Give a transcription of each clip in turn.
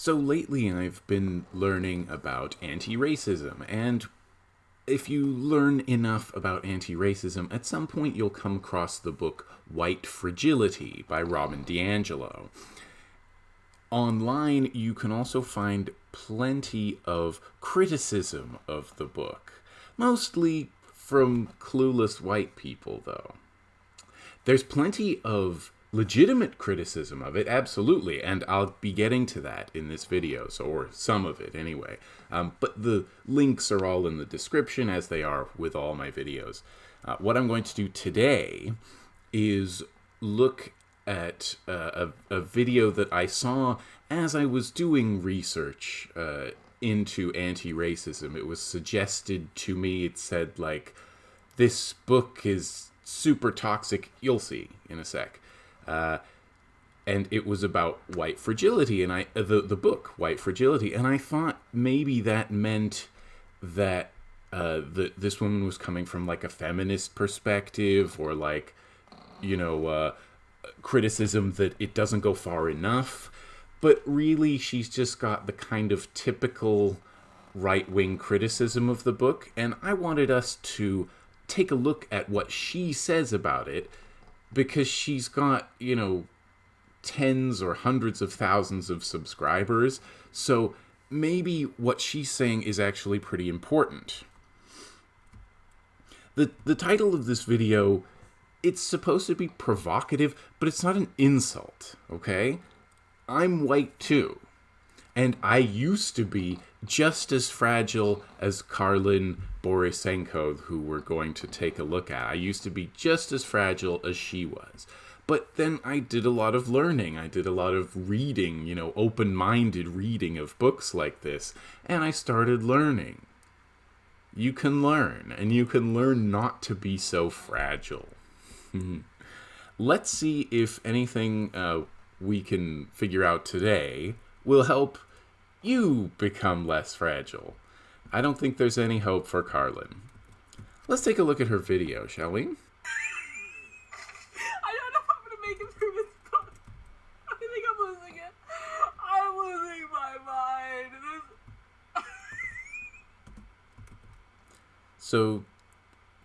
So lately I've been learning about anti racism, and if you learn enough about anti racism, at some point you'll come across the book White Fragility by Robin DiAngelo. Online, you can also find plenty of criticism of the book, mostly from clueless white people, though. There's plenty of legitimate criticism of it, absolutely, and I'll be getting to that in this video, so or some of it anyway. Um, but the links are all in the description, as they are with all my videos. Uh, what I'm going to do today is look at uh, a, a, video that I saw as I was doing research uh, into anti-racism. It was suggested to me. It said like, "This book is super toxic." You'll see in a sec. Uh, and it was about white fragility, and I the the book White Fragility, and I thought maybe that meant that uh, the this woman was coming from like a feminist perspective, or like you know uh, criticism that it doesn't go far enough. But really, she's just got the kind of typical right wing criticism of the book, and I wanted us to take a look at what she says about it because she's got, you know, tens or hundreds of thousands of subscribers. So maybe what she's saying is actually pretty important. The, the title of this video, it's supposed to be provocative, but it's not an insult, okay? I'm white too. And I used to be just as fragile as Karlyn Borysenko, who we're going to take a look at. I used to be just as fragile as she was. But then I did a lot of learning. I did a lot of reading, you know, open minded reading of books like this. And I started learning. You can learn, and you can learn not to be so fragile. Let's see if anything uh, we can figure out today will help you become less fragile. I don't think there's any hope for Karlyn. Let's take a look at her video, shall we? I don't know if I'm gonna make it through this book. I think I'm losing it. I'm losing my mind. This... so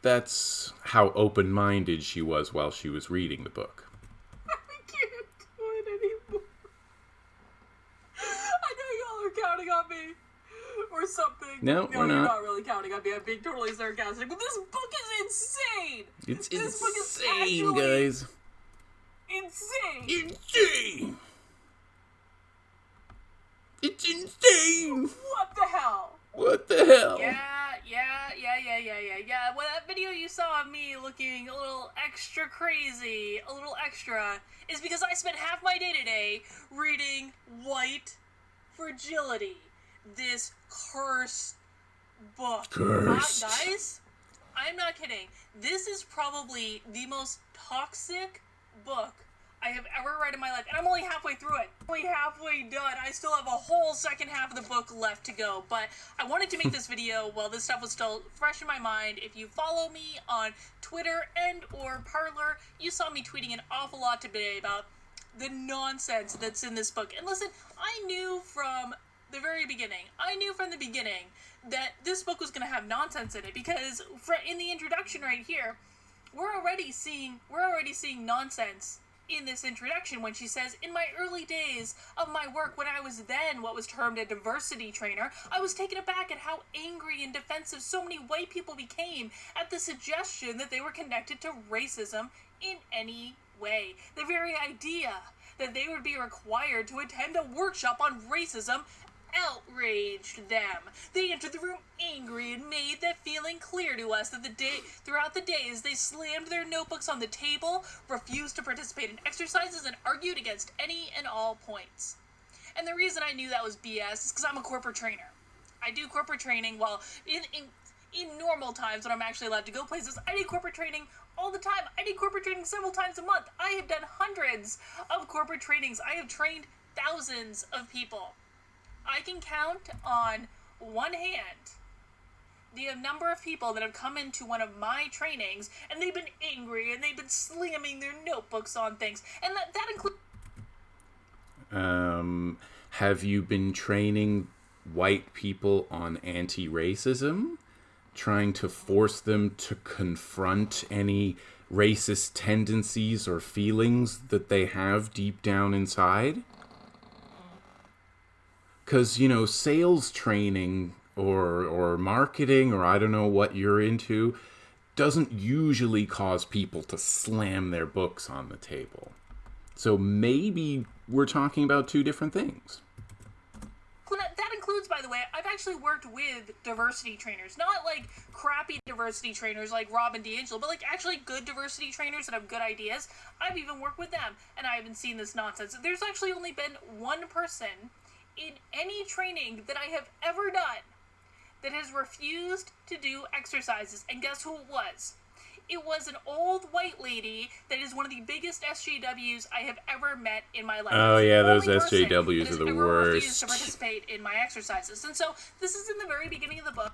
that's how open minded she was while she was reading the book. Or something. No, no we're not. not. really counting on me. I'm being totally sarcastic. But this book is insane. It's this insane, guys. Insane. Insane. It's insane. What the hell? What the hell? Yeah, yeah, yeah, yeah, yeah, yeah, yeah. Well, that video you saw of me looking a little extra crazy, a little extra, is because I spent half my day today reading White Fragility this cursed book. Cursed. Uh, guys, I'm not kidding. This is probably the most toxic book I have ever read in my life, and I'm only halfway through it. Only halfway done. I still have a whole second half of the book left to go, but I wanted to make this video while this stuff was still fresh in my mind. If you follow me on Twitter and or Parler, you saw me tweeting an awful lot today about the nonsense that's in this book. And listen, I knew from the very beginning. I knew from the beginning that this book was going to have nonsense in it because in the introduction right here, we're already seeing we're already seeing nonsense in this introduction when she says, In my early days of my work, when I was then what was termed a diversity trainer, I was taken aback at how angry and defensive so many white people became at the suggestion that they were connected to racism in any way. The very idea that they would be required to attend a workshop on racism outraged them. They entered the room angry and made that feeling clear to us that the day throughout the days they slammed their notebooks on the table, refused to participate in exercises, and argued against any and all points. And the reason I knew that was BS is because I'm a corporate trainer. I do corporate training while in, in in normal times when I'm actually allowed to go places, I do corporate training all the time. I do corporate training several times a month. I have done hundreds of corporate trainings. I have trained thousands of people. I can count on one hand the number of people that have come into one of my trainings and they've been angry and they've been slamming their notebooks on things. And that, that includes. Um, have you been training white people on anti racism? Trying to force them to confront any racist tendencies or feelings that they have deep down inside? Because, you know, sales training or, or marketing or I don't know what you're into doesn't usually cause people to slam their books on the table. So maybe we're talking about two different things. That includes, by the way, I've actually worked with diversity trainers. Not like crappy diversity trainers like Robin DiAngelo, but like actually good diversity trainers that have good ideas. I've even worked with them, and I haven't seen this nonsense. There's actually only been one person in any training that I have ever done that has refused to do exercises. And guess who it was? It was an old white lady that is one of the biggest SJWs I have ever met in my life. Oh yeah, those SJWs are the worst. Refused To participate in my exercises, and so this is in the very beginning of the book.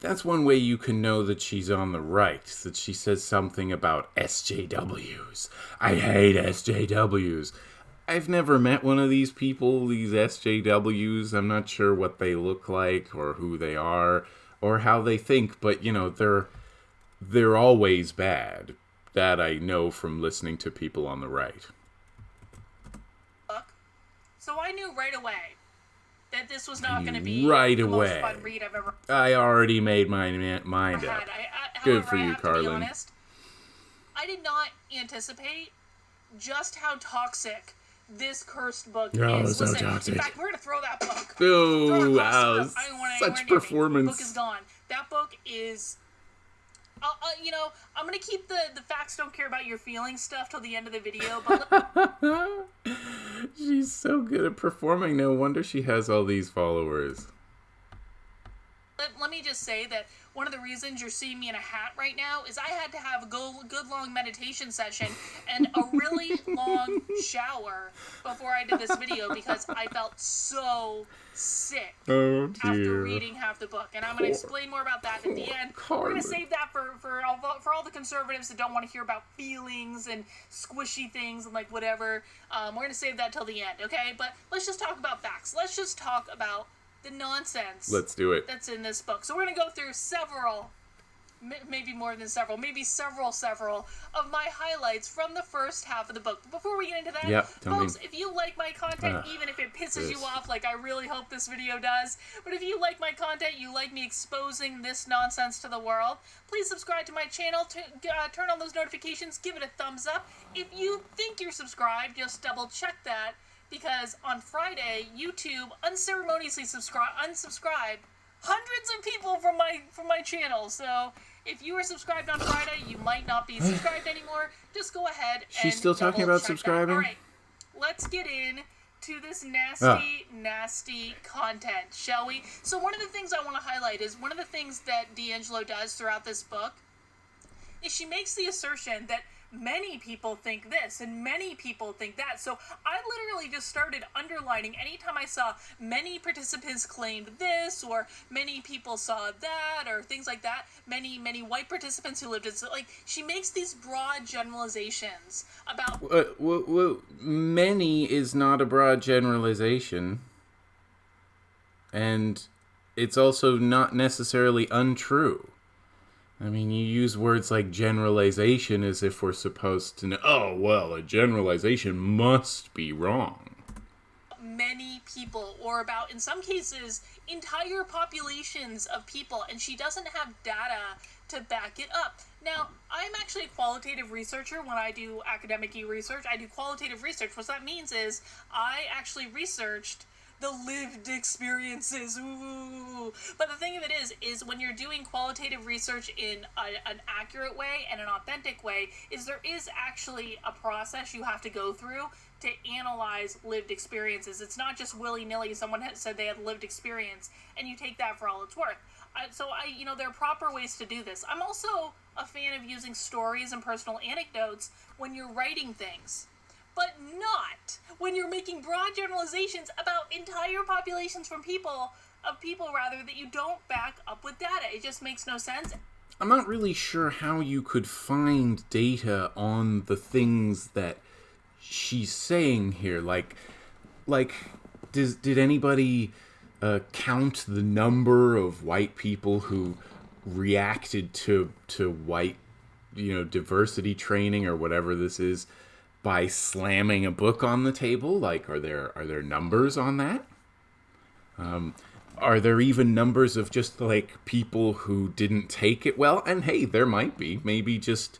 That's one way you can know that she's on the right. That she says something about SJWs. I hate SJWs. I've never met one of these people, these SJWs. I'm not sure what they look like or who they are or how they think, but you know, they're they're always bad. That I know from listening to people on the right. So I knew right away that this was not going to be right the away. most fun read I've ever. I already made my mind up. I, I, Good however, for you, have to be Karlyn. honest, I did not anticipate just how toxic this cursed book Oh, is. so Listen, toxic. in fact, we're gonna throw that book. Oh, Throw it across the wow. I don't want it Such anywhere near me. The performance. book is gone. That book is. Uh, uh, you know, I'm gonna keep the the facts don't care about your feelings stuff till the end of the video, but She's so good at performing. No wonder she has all these followers. let, let me just say that one of the reasons you're seeing me in a hat right now is I had to have a go, good long meditation session and a really long shower before I did this video because I felt so sick Oh after reading half the book. And I'm going to explain more about that at the end. We're going to save that for, for, all, the- for all the conservatives that don't want to hear about feelings and squishy things and like whatever. Um, we're going to save that till the end, okay? But let's just talk about facts. Let's just talk about the nonsense Let's do it. that's in this book. So we're going to go through several, m- maybe more than several, maybe several, several of my highlights from the first half of the book. But before we get into that, tell me. folks, if you like my content, Ugh, even if it pisses you this. off, like I really hope this video does, but if you like my content, you like me exposing this nonsense to the world, please subscribe to my channel, to, uh, turn on those notifications, give it a thumbs up. If you think you're subscribed, just double check that because on Friday, YouTube unceremoniously subscribe unsubscribed hundreds of people from my from my channel. So if you were subscribed on Friday, you might not be subscribed anymore. Just go ahead. She's and still talking about subscribing? All right, let's get in to this nasty, Ah. nasty content, shall we? So one of the things I want to highlight is one of the things that DiAngelo does throughout this book is she makes the assertion that many people think this and many people think that. So I literally just started underlining anytime I saw many participants claimed this or many people saw that or things like that. Many, many white participants who lived in, so like, she makes these broad generalizations about well, well, many is not a broad generalization. And it's also not necessarily untrue. I mean, you use words like generalization as if we're supposed to know, oh, well, a generalization must be wrong. many people, or about, in some cases, entire populations of people, and she doesn't have data to back it up. Now, I'm actually a qualitative researcher when I do academic research. I do qualitative research. What that means is I actually researched the lived experiences. Ooh. But the thing of it is, is when you're doing qualitative research in a, an accurate way and an authentic way, is there is actually a process you have to go through to analyze lived experiences. It's not just willy nilly. Someone said they had lived experience, and you take that for all it's worth. So I, you know, there are proper ways to do this. I'm also a fan of using stories and personal anecdotes when you're writing things but not when you're making broad generalizations about entire populations from people of people rather that you don't back up with data. It just makes no sense. I'm not really sure how you could find data on the things that she's saying here. Like, like, does did anybody uh, count the number of white people who reacted to to white, you know, diversity training or whatever this is by slamming a book on the table? Like, are there are there numbers on that? Um, are there even numbers of just like people who didn't take it well? And hey, there might be. Maybe just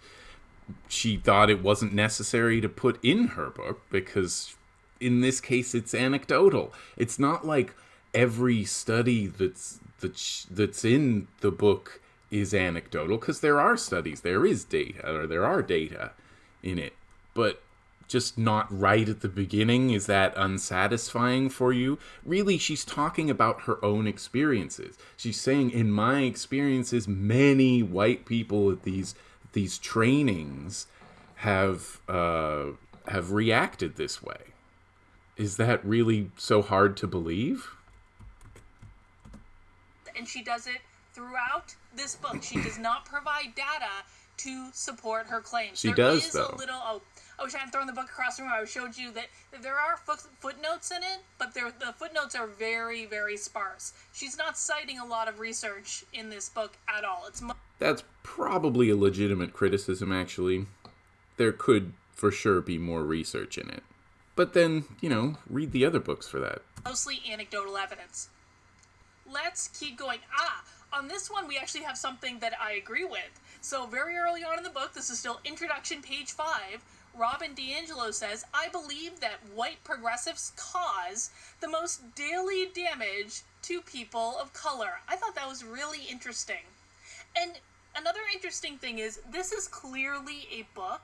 she thought it wasn't necessary to put in her book because in this case it's anecdotal. It's not like every study that's that's that's in the book is anecdotal because there are studies, there is data or there are data in it. But just not right at the beginning? Is that unsatisfying for you? Really, she's talking about her own experiences. She's saying, in my experiences, many white people at these these trainings have uh, have reacted this way. Is that really so hard to believe? And she does it throughout this book. She does not provide data to support her claims. She there does, is though. A little, oh, I wish I hadn't thrown the book across the room. I showed you that, that there are foot, footnotes in it, but the footnotes are very, very sparse. She's not citing a lot of research in this book at all. It's that's probably a legitimate criticism, actually. There could for sure be more research in it. But then, you know, read the other books for that. Mostly anecdotal evidence. Let's keep going. Ah, on this one, we actually have something that I agree with. So, very early on in the book, this is still introduction, page 5 Robin DiAngelo says, I believe that white progressives cause the most daily damage to people of color. I thought that was really interesting. And another interesting thing is, this is clearly a book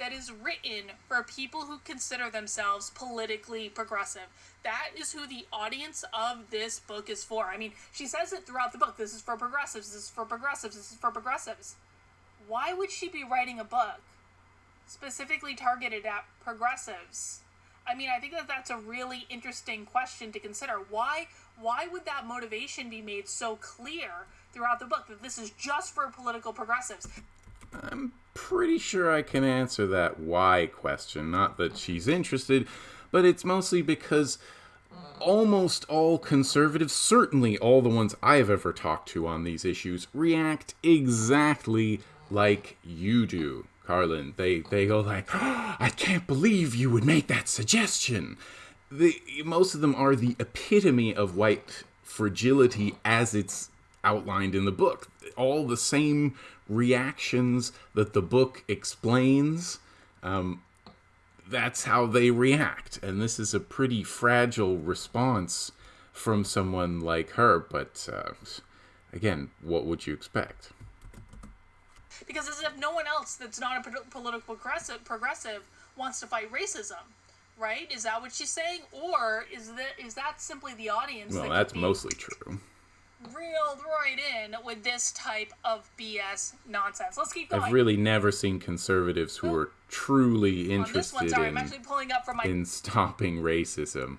that is written for people who consider themselves politically progressive. That is who the audience of this book is for. I mean, she says it throughout the book this is for progressives, this is for progressives, this is for progressives. Why would she be writing a book specifically targeted at progressives? I mean, I think that that's a really interesting question to consider. Why why would that motivation be made so clear throughout the book that this is just for political progressives? I'm pretty sure I can answer that why question. Not that she's interested, but it's mostly because almost all conservatives, certainly all the ones I've ever talked to on these issues, react exactly like you do. Karlyn. They they go like, oh, I can't believe you would make that suggestion. The most of them are the epitome of white fragility as it's outlined in the book. All the same reactions that the book explains. Um, that's how they react, and this is a pretty fragile response from someone like her. But uh, again, what would you expect? because as if no one else that's not a political progressive, progressive wants to fight racism, right? Is that what she's saying, or is that is that simply the audience? Well, that that's mostly true. Reeled right in with this type of BS nonsense. Let's keep going. I've really never seen conservatives who are truly oh, interested one, sorry, in, my... in stopping racism.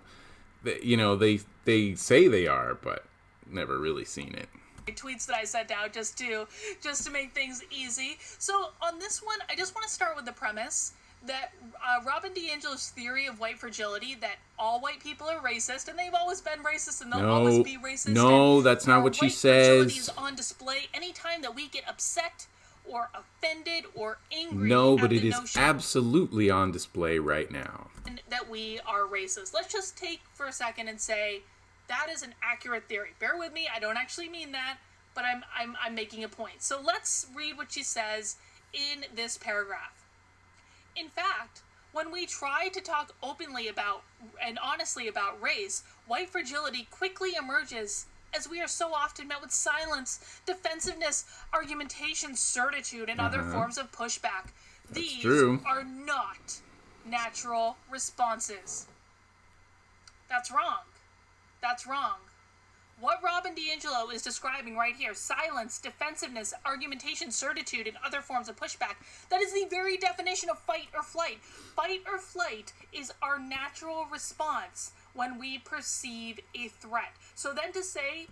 You know, they they say they are, but never really seen it tweets that I sent out just to just to make things easy. So on this one, I just want to start with the premise that uh, Robin DiAngelo's theory of white fragility that all white people are racist and they've always been racist and they'll no, always be racist. No, that's not what she says. Fragility Is on display anytime that we get upset or offended or angry. No, but it is absolutely on display right now. That we are racist. Let's just take for a second and say that is an accurate theory. Bear with me, I don't actually mean that, but I'm, I'm, I'm making a point. So let's read what she says in this paragraph. In fact, when we try to talk openly about and honestly about race, white fragility quickly emerges as we are so often met with silence, defensiveness, argumentation, certitude, and other uh-huh. forms of pushback. That's These true. are not natural responses. That's wrong. That's wrong. What Robin DiAngelo is describing right here silence, defensiveness, argumentation, certitude, and other forms of pushback that is the very definition of fight or flight. Fight or flight is our natural response when we perceive a threat. So then to say.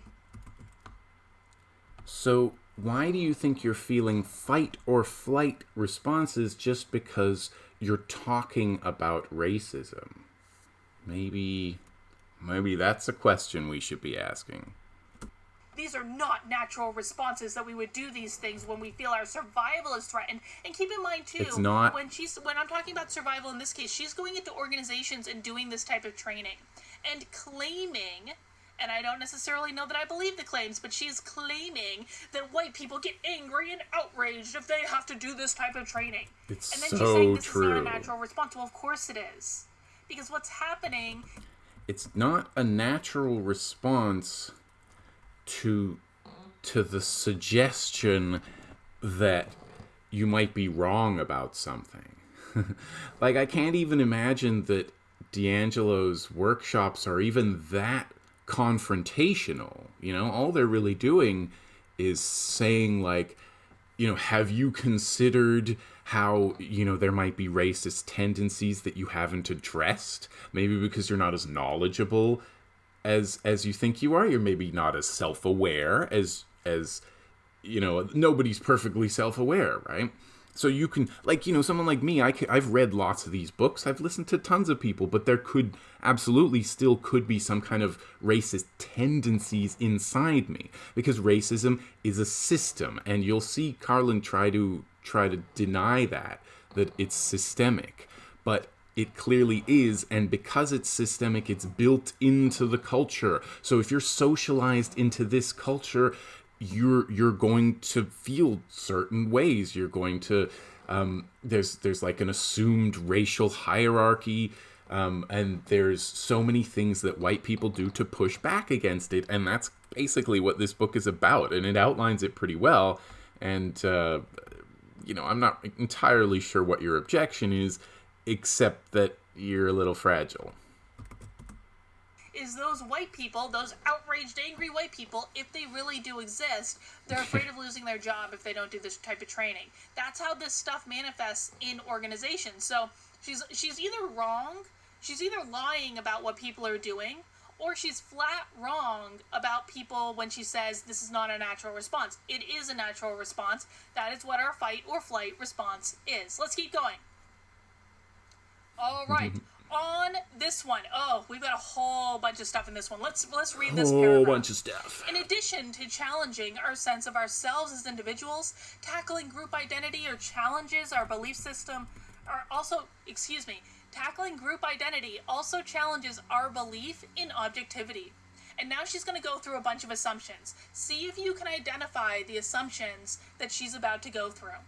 So, why do you think you're feeling fight or flight responses just because you're talking about racism. Maybe maybe that's a question we should be asking. These are not natural responses that we would do these things when we feel our survival is threatened. And keep in mind too, It's not- when she's when I'm talking about survival in this case, she's going into organizations and doing this type of training and claiming and I don't necessarily know that I believe the claims, but she's claiming that white people get angry and outraged if they have to do this type of training. It's and then she's saying this is not a natural response. Well, of course it is. Because what's happening It's not a natural response to to the suggestion that you might be wrong about something. like I can't even imagine that DiAngelo's workshops are even that confrontational. You know, all they're really doing is saying like, you know, have you considered how, you know, there might be racist tendencies that you haven't addressed? Maybe because you're not as knowledgeable as as you think you are. You're maybe not as self-aware as as you know, nobody's perfectly self-aware, right? So you can like, you know, someone like me, I ca- I've read lots of these books. I've listened to tons of people, but there could absolutely still could be some kind of racist tendencies inside me because racism is a system and you'll see Karlyn try to try to deny that that it's systemic. But it clearly is, and because it's systemic, it's built into the culture. So if you're socialized into this culture, you're you're going to feel certain ways. You're going to um, there's there's like an assumed racial hierarchy, um, and there's so many things that white people do to push back against it, and that's basically what this book is about, and it outlines it pretty well. And uh, you know, I'm not entirely sure what your objection is, except that you're a little fragile. is those white people, those outraged, angry white people, if they really do exist, they're afraid of losing their job if they don't do this type of training. That's how this stuff manifests in organizations. So she's she's either wrong, she's either lying about what people are doing, or she's flat wrong about people when she says this is not a natural response. It is a natural response. That is what our fight or flight response is. Let's keep going. All mm-hmm. right. On this one, oh, we've got a whole bunch of stuff in this one. Let's let's read this whole paragraph. Bunch of stuff. In addition to challenging our sense of ourselves as individuals, tackling group identity or challenges our belief system are also, excuse me, tackling group identity also challenges our belief in objectivity. And now she's going to go through a bunch of assumptions. See if you can identify the assumptions that she's about to go through.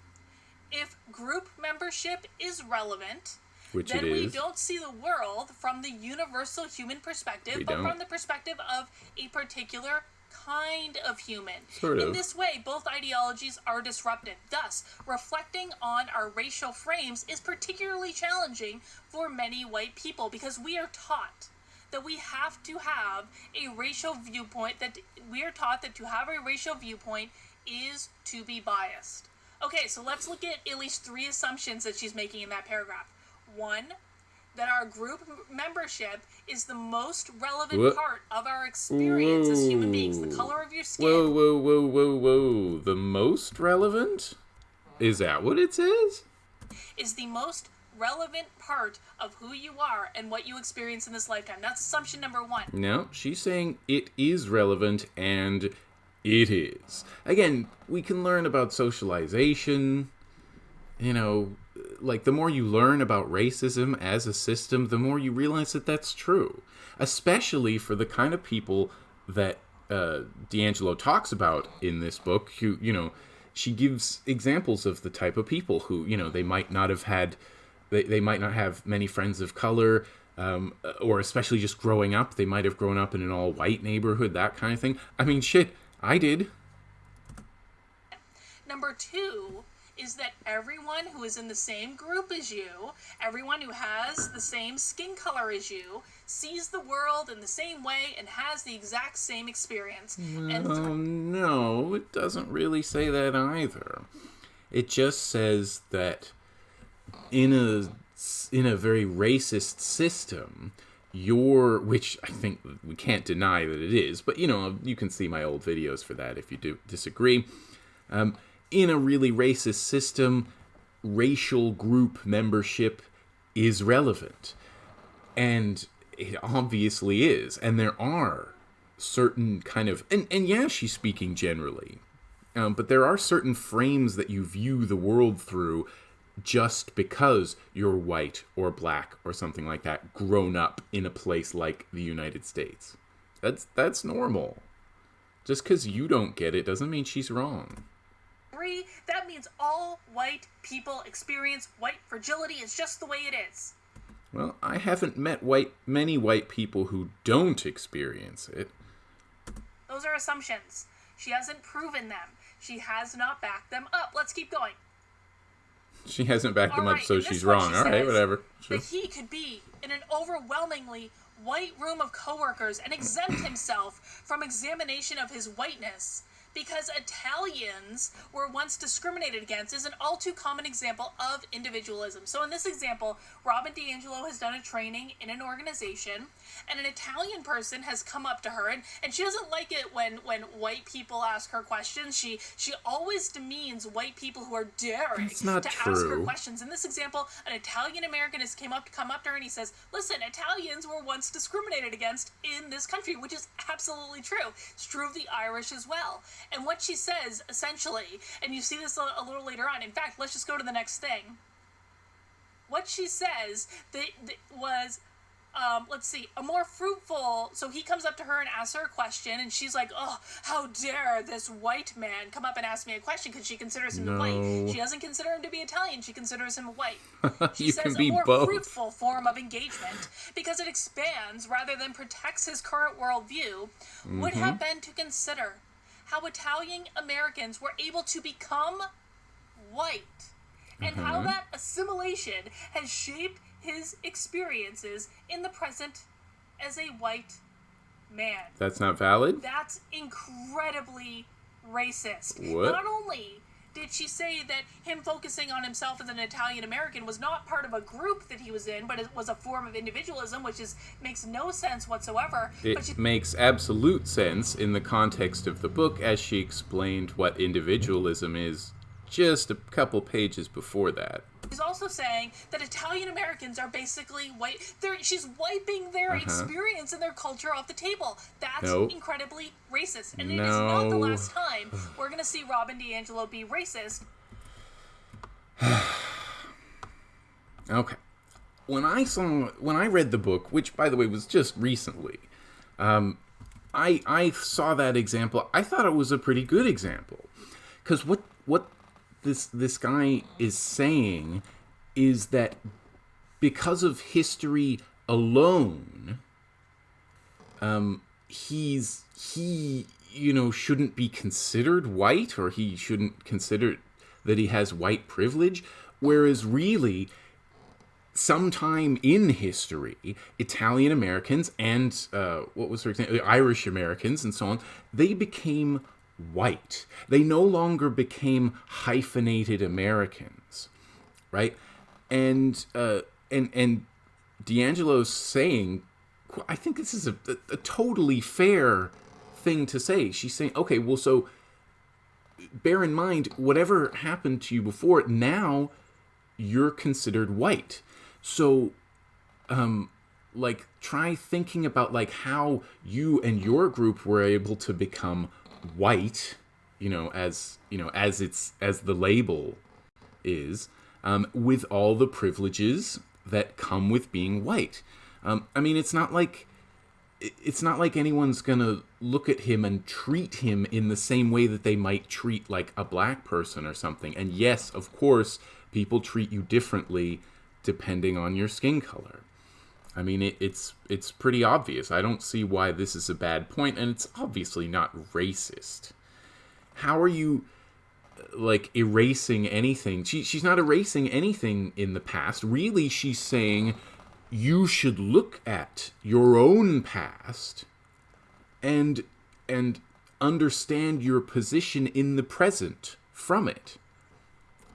If group membership is relevant, Which then we don't see the world from the universal human perspective, We but don't. from the perspective of a particular kind of human. Sort In this way, both ideologies are disrupted. Thus, reflecting on our racial frames is particularly challenging for many white people because we are taught that we have to have a racial viewpoint that we are taught that to have a racial viewpoint is to be biased. Okay, so let's look at at least three assumptions that she's making in that paragraph. One, that our group membership is the most relevant Wha- part of our experience as human beings. The color of your skin. Whoa, whoa, whoa, whoa, whoa. The most relevant? Is that what it says? is the most relevant part of who you are and what you experience in this lifetime. That's assumption number one. No, she's saying it is relevant and it is. Again, we can learn about socialization. You know, like the more you learn about racism as a system, the more you realize that that's true. Especially for the kind of people that uh, DiAngelo talks about in this book, who, you know, she gives examples of the type of people who, you know, they might not have had, they, they might not have many friends of color, um, or especially just growing up, they might have grown up in an all white neighborhood, that kind of thing. I mean, shit, I did. Number two is that everyone who is in the same group as you, everyone who has the same skin color as you, sees the world in the same way and has the exact same experience. Oh no, it doesn't really say that either. It just says that in a in a very racist system, your which I think we can't deny that it is, but you know you can see my old videos for that if you do disagree. Um, in a really racist system, racial group membership is relevant. And it obviously is. And there are certain kind of and, and yeah, she's speaking generally. Um, but there are certain frames that you view the world through just because you're white or black or something like that, grown up in a place like the United States. That's that's normal. Just because you don't get it doesn't mean she's wrong. Three, that means all white people experience white fragility. It's just the way it is. Well, I haven't met white many white people who don't experience it. Those are assumptions. She hasn't proven them. She has not backed them up. Let's keep going. She hasn't backed them All up, so she's wrong. she All right, whatever. Sure. That he could be in an overwhelmingly white room of coworkers and exempt himself from examination of his whiteness because Italians were once discriminated against is an all too common example of individualism. So in this example, Robin DiAngelo has done a training in an organization and an Italian person has come up to her and, and she doesn't like it when when white people ask her questions. She she always demeans white people who are daring to ask her questions. In this example, an Italian American has came up to come up to her and he says, "Listen, Italians were once discriminated against in this country," which is absolutely true. It's true of the Irish as well. And what she says essentially, and you see this a, a little later on. In fact, let's just go to the next thing. What she says that, that was um, let's see, a more fruitful. So he comes up to her and asks her a question, and she's like, "Oh, how dare this white man come up and ask me a question?" Because she considers him No. white. She doesn't consider him to be Italian. She considers him white. She says a more both. fruitful form of engagement because it expands rather than protects his current worldview. Would have Mm-hmm. been to consider how Italian Americans were able to become white and how Mm-hmm. that assimilation has shaped his experiences in the present as a white man. That's not valid? That's incredibly racist. What? Not only did she say that him focusing on himself as an Italian American was not part of a group that he was in, but it was a form of individualism, which is makes no sense whatsoever. but she It makes absolute sense in the context of the book as she explained what individualism is just a couple pages before that. She's also saying that Italian Americans are basically white. They're, she's wiping their Uh-huh. experience and their culture off the table. That's Nope. incredibly racist. And it is not the last time we're going to see Robin DiAngelo be racist. Okay. When I saw when I read the book, which by the way was just recently, um, I I saw that example. I thought it was a pretty good example, because what what this this guy is saying is that because of history alone, um, he's he you know shouldn't be considered white or he shouldn't consider that he has white privilege, whereas really sometime in history, Italian Americans and uh, what was her example, Irish Americans and so on, they became white. They no longer became hyphenated Americans, right? And uh, and and DiAngelo's saying, I think this is a, a, a totally fair thing to say. She's saying, okay, well, so bear in mind whatever happened to you before now you're considered white so um like try thinking about like how you and your group were able to become white you know as you know as it's as the label is um, with all the privileges that come with being white um, i mean it's not like it's not like anyone's gonna look at him and treat him in the same way that they might treat like a black person or something. And yes, of course, people treat you differently depending on your skin color. I mean, it, it's it's pretty obvious. I don't see why this is a bad point, and it's obviously not racist. How are you uh, like erasing anything? She, she's not erasing anything in the past. Really, she's saying you should look at your own past and and understand your position in the present from it.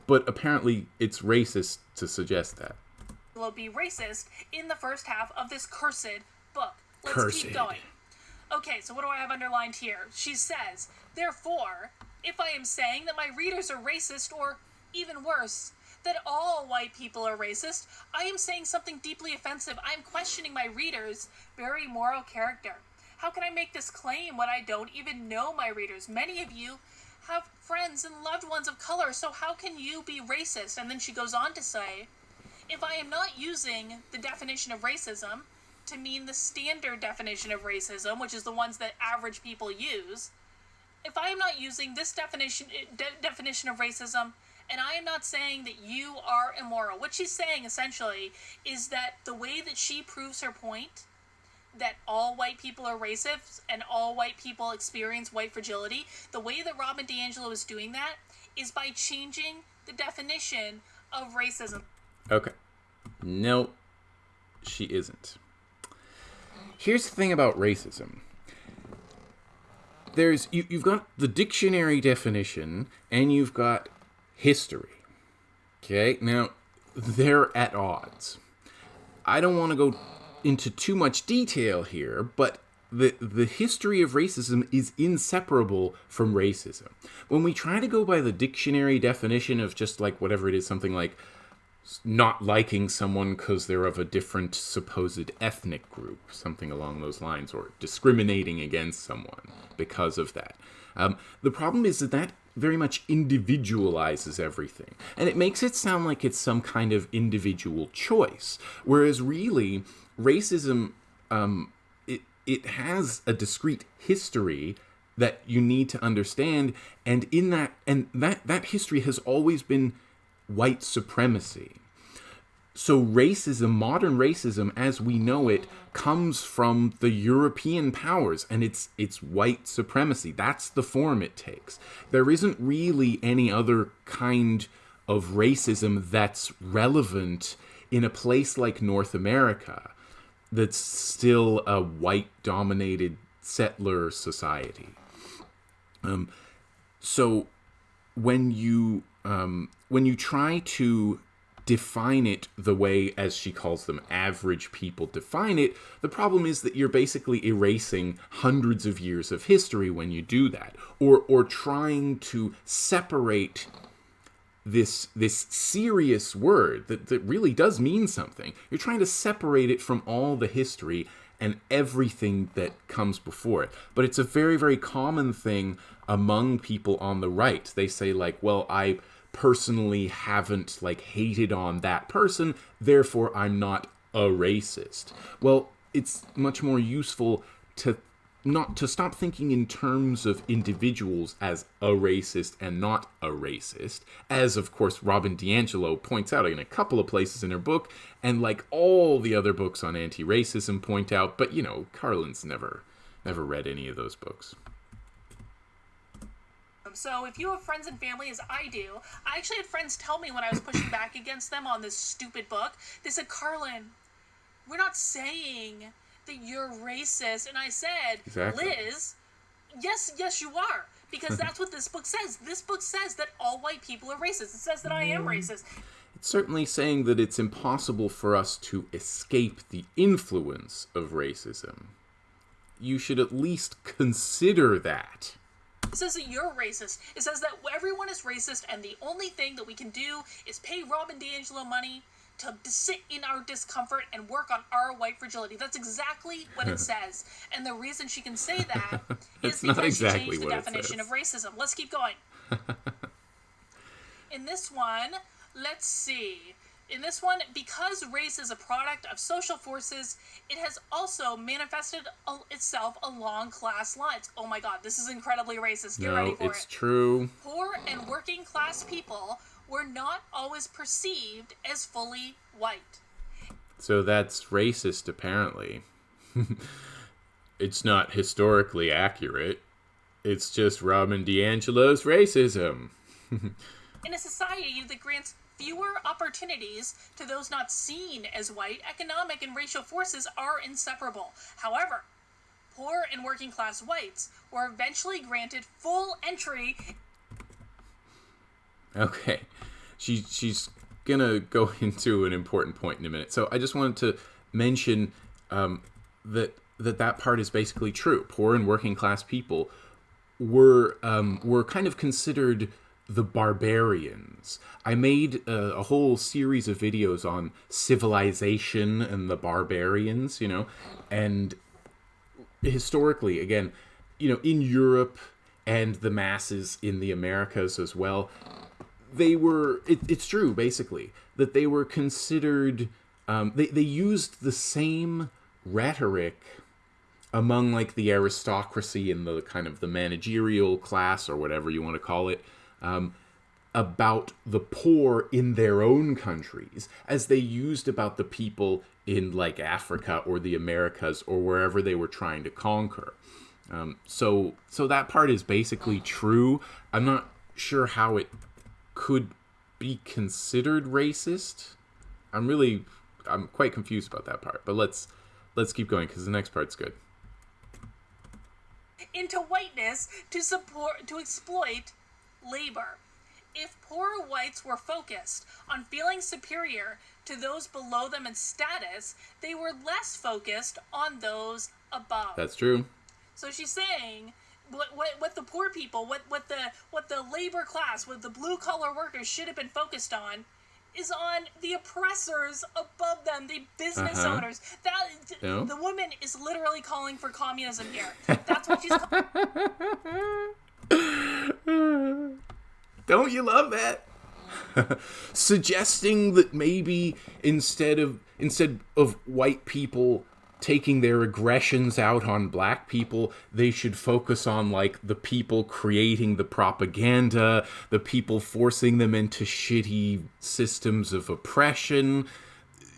But apparently it's racist to suggest that. Will be racist in the first half of this cursed book. Let's Cursed. keep going. Okay, so what do I have underlined here? She says, therefore, if I am saying that my readers are racist, or even worse, that all white people are racist. I am saying something deeply offensive. I am questioning my readers' very moral character. How can I make this claim when I don't even know my readers? Many of you have friends and loved ones of color, so how can you be racist? And then she goes on to say, if I am not using the definition of racism to mean the standard definition of racism, which is the ones that average people use, if I am not using this definition eh, de- definition of racism, and I am not saying that you are immoral, what she's saying essentially is that the way that she proves her point that all white people are racist and all white people experience white fragility, the way that Robin DiAngelo is doing that is by changing the definition of racism. Okay. No, she isn't. Here's the thing about racism. There's you, you've got the dictionary definition and you've got history. Okay? Now, they're at odds. I don't want to go into too much detail here, but the the history of racism is inseparable from racism. When we try to go by the dictionary definition of just like whatever it is, something like not liking someone because they're of a different supposed ethnic group, something along those lines, or discriminating against someone because of that. Um, the problem is that that very much individualizes everything, and it makes it sound like it's some kind of individual choice, whereas really, racism um, it it has a discrete history that you need to understand, and in that and that that history has always been white supremacy. So racism, modern racism as we know it, comes from the European powers and it's it's white supremacy. That's the form it takes. There isn't really any other kind of racism that's relevant in a place like North America that's still a white dominated settler society. Um, so when you um, when you try to define it the way, as she calls them, average people define it, the problem is that you're basically erasing hundreds of years of history when you do that, or or trying to separate this this serious word that, that really does mean something. You're trying to separate it from all the history and everything that comes before it. But it's a very, very common thing among people on the right. They say, like, well, I personally haven't like hated on that person, therefore I'm not a racist. Well, it's much more useful to not to stop thinking in terms of individuals as a racist and not a racist, as of course Robin DiAngelo points out in a couple of places in her book, and like all the other books on anti-racism point out, but you know, Karlyn's never never read any of those books. So if you have friends and family, as I do, I actually had friends tell me when I was pushing back against them on this stupid book, they said, Karlyn, we're not saying that you're racist. And I said, exactly. Liz, yes, yes, you are. Because that's what this book says. This book says that all white people are racist. It says that I am mm. racist. It's certainly saying that it's impossible for us to escape the influence of racism. You should at least consider that. It says that you're racist. It says that everyone is racist, and the only thing that we can do is pay Robin DiAngelo money to sit in our discomfort and work on our white fragility. That's exactly what it says. And the reason she can say that is because exactly she changed the definition of racism. Let's keep going. in this one, let's see. In this one, because race is a product of social forces, it has also manifested itself along class lines. Oh my god, this is incredibly racist. Get no, ready for it's it. It's true. Poor and working class people were not always perceived as fully white. So that's racist, apparently. it's not historically accurate. It's just Robin DiAngelo's racism. In a society that grants fewer opportunities to those not seen as white, economic and racial forces are inseparable. However, poor and working class whites were eventually granted full entry. Okay. She, she's going to go into an important point in a minute. So I just wanted to mention um, that, that that part is basically true. Poor and working class people were um, were kind of considered the barbarians. I made a, a, whole series of videos on civilization and the barbarians, you know, and historically, again, you know, in Europe and the masses in the Americas as well, they were, it, it's true, basically, that they were considered, um, they, they used the same rhetoric among like the aristocracy and the kind of the managerial class or whatever you want to call it um, about the poor in their own countries as they used about the people in like Africa or the Americas or wherever they were trying to conquer. Um, so so that part is basically true. I'm not sure how it could be considered racist. I'm really I'm quite confused about that part. But let's let's keep going because the next part's good. Into whiteness to support to exploit labor. If poor whites were focused on feeling superior to those below them in status, they were less focused on those above. That's true. So she's saying what, what, what the poor people, what, what the what the labor class, what the blue collar workers should have been focused on is on the oppressors above them, the business uh-huh. owners. That no. the woman is literally calling for communism here. That's what she's. Don't you love that? Suggesting that maybe instead of instead of white people taking their aggressions out on black people, they should focus on like the people creating the propaganda, the people forcing them into shitty systems of oppression,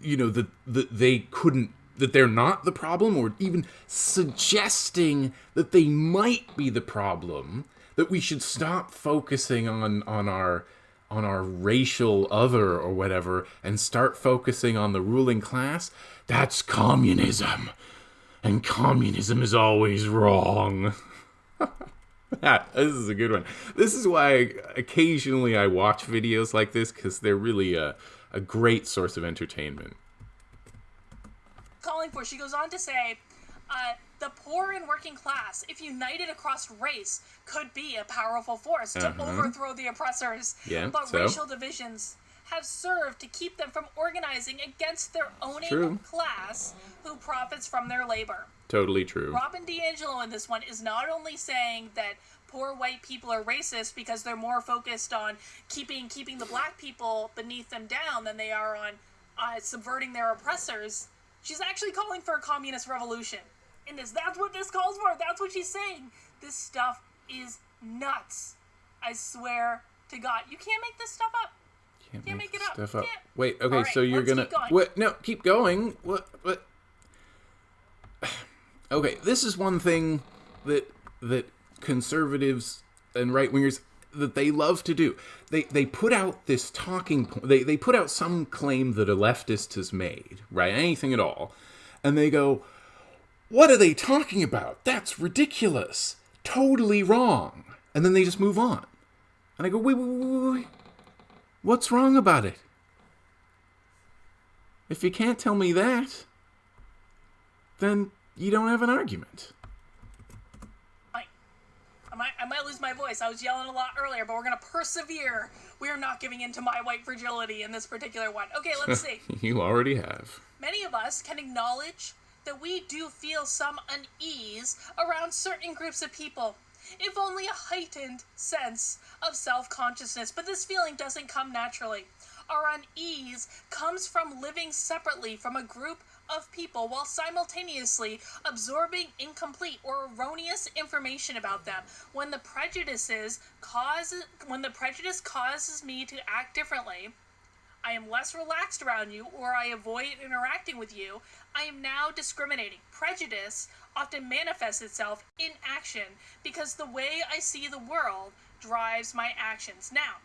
you know, that, that they couldn't that they're not the problem or even suggesting that they might be the problem that we should stop focusing on on our on our racial other or whatever and start focusing on the ruling class, that's communism. And communism is always wrong. this is a good one. This is why occasionally I watch videos like this because they're really a, a great source of entertainment. Calling for, she goes on to say, uh, the poor and working class, if united across race, could be a powerful force to uh-huh. overthrow the oppressors. Yeah, but so? racial divisions have served to keep them from organizing against their owning class who profits from their labor. Totally true. Robin DiAngelo in this one is not only saying that poor white people are racist because they're more focused on keeping keeping the black people beneath them down than they are on uh, subverting their oppressors. She's actually calling for a communist revolution in this. That's what this calls for. That's what she's saying. This stuff is nuts. I swear to God, you can't make this stuff up. Can't, can't make, make, it up. Stuff up. Wait. Okay. Right, so you're gonna. What? No. Keep going. What? What? okay. This is one thing that that conservatives and right wingers that they love to do. They they put out this talking point. They they put out some claim that a leftist has made, right? Anything at all, and they go, what are they talking about? That's ridiculous. Totally wrong. And then they just move on. And I go, wait, wait, wait, wait. What's wrong about it? If you can't tell me that, then you don't have an argument. I, I, might, I might lose my voice. I was yelling a lot earlier, but we're going to persevere. We are not giving in to my white fragility in this particular one. Okay, let's see. you already have. Many of us can acknowledge that we do feel some unease around certain groups of people, if only a heightened sense of self consciousness. But this feeling doesn't come naturally. Our unease comes from living separately from a group of people while simultaneously absorbing incomplete or erroneous information about them when the prejudices cause when the prejudice causes me to act differently I am less relaxed around you or I avoid interacting with you, I am now discriminating. Prejudice often manifests itself in action because the way I see the world drives my actions. Now,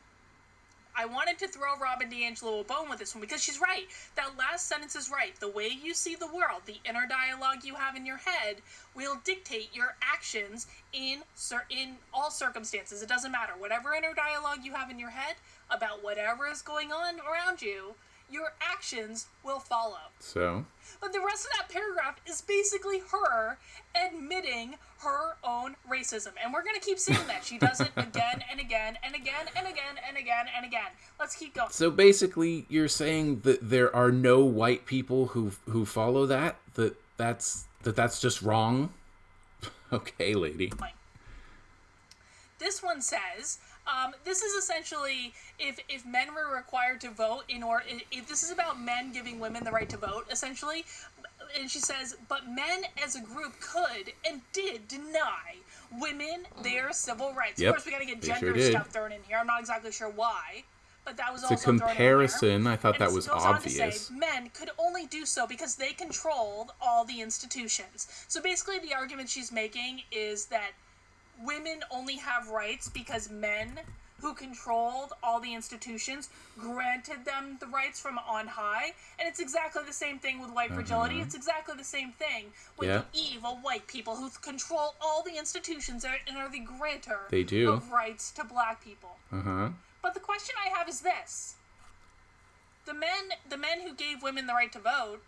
I wanted to throw Robin DiAngelo a bone with this one because she's right. That last sentence is right. The way you see the world, the inner dialogue you have in your head, will dictate your actions in in all circumstances. It doesn't matter. Whatever inner dialogue you have in your head about whatever is going on around you, your actions will follow. So, But the rest of that paragraph is basically her admitting her own racism. And we're going to keep seeing that. She does it again and again and again and again and again and again. Let's keep going. so basically, you're saying that there are no white people who who follow that. That that's that that's just wrong. okay, lady. This one says, um, this is essentially if if men were required to vote in order if this is about men giving women the right to vote essentially and she says but men as a group could and did deny women their civil rights Yep, of course we got to get gender sure stuff thrown in here i'm not exactly sure why but that was It's a also thrown in there. comparison. I thought And that was goes on to obvious. say men could only do so because they controlled all the institutions. So basically, the argument she's making is that women only have rights because men who controlled all the institutions granted them the rights from on high. And it's exactly the same thing with white fragility. It's exactly the same thing with Uh-huh. Yeah. the evil white people who control all the institutions and are the grantor They do. of rights to black people. Uh huh. But the question I have is this: the men, the men who gave women the right to vote,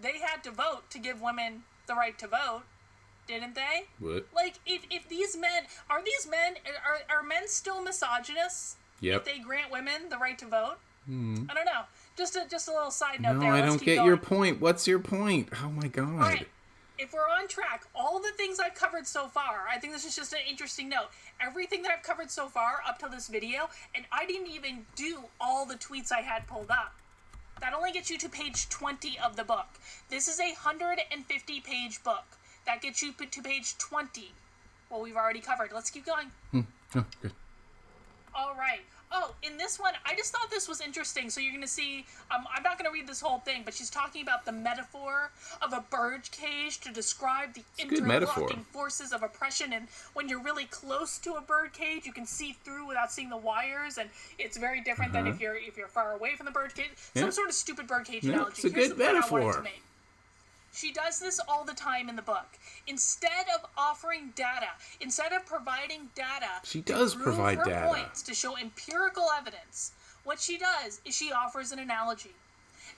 they had to vote to give women the right to vote, didn't they? What? Like, if, if these men are these men are are men still misogynists? Yep. If they grant women the right to vote, hmm. I don't know. Just a just a little side note No, there. I Let's don't get going. your point. What's your point? Oh my god. Right. If we're on track, all the things I've covered so far, I think this is just an interesting note. Everything that I've covered so far up to this video, and I didn't even do all the tweets I had pulled up. That only gets you to page 20 of the book. This is a 150 page book. That gets you to page 20. Well, we've already covered. Let's keep going. Hmm. Oh, good. All right. Oh, in this one, I just thought this was interesting. So you're going to see, um, I'm not going to read this whole thing, but she's talking about the metaphor of a bird cage to describe the metaphor. interlocking forces of oppression. And when you're really close to a bird cage, you can see through without seeing the wires, and it's very different than if you're if you're far away from the bird cage. Uh-huh. Yeah. Some sort of stupid bird cage No, analogy. it's a Here's good the point I wanted metaphor. She does this all the time in the book. Instead of offering data, instead of providing data, She to does prove provide her data. points to show empirical evidence, what she does is she offers an analogy.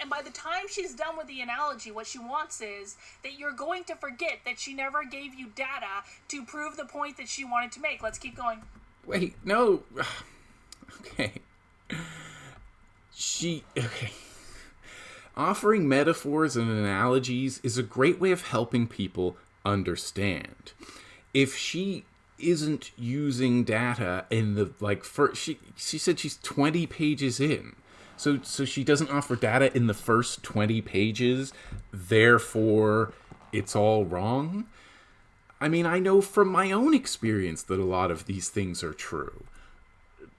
And by the time she's done with the analogy, what she wants is that you're going to forget that she never gave you data to prove the point that she wanted to make. Let's keep going. Wait, no. Okay. She. Okay. Offering metaphors and analogies is a great way of helping people understand. If she isn't using data in the like first she she said she's 20 pages in. So so she doesn't offer data in the first 20 pages therefore it's all wrong. I mean i know from my own experience that a lot of these things are true.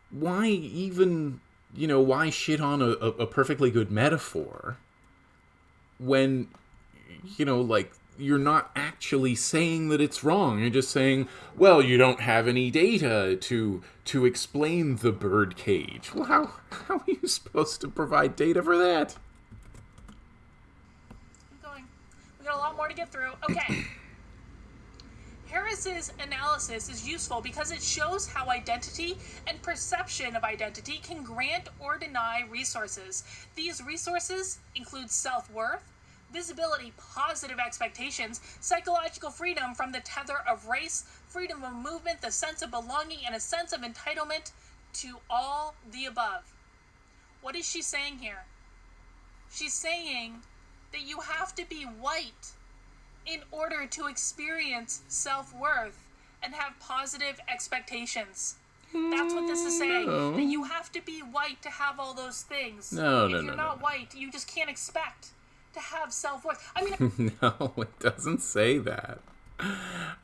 Why even you know why shit on a, a, a perfectly good metaphor when you know like you're not actually saying that it's wrong you're just saying well you don't have any data to to explain the bird cage well how how are you supposed to provide data for that Keep going. We got a lot more to get through. Okay. Harris's analysis is useful because it shows how identity and perception of identity can grant or deny resources. These resources include self worth, visibility, positive expectations, psychological freedom from the tether of race, freedom of movement, the sense of belonging, and a sense of entitlement to all the above. What is she saying here? She's saying that you have to be white in order to experience self worth and have positive expectations. That's what this is saying. No. That you have to be white to have all those things. No, if no, If you're no, not no. white, you just can't expect to have self worth. I mean, no it doesn't say that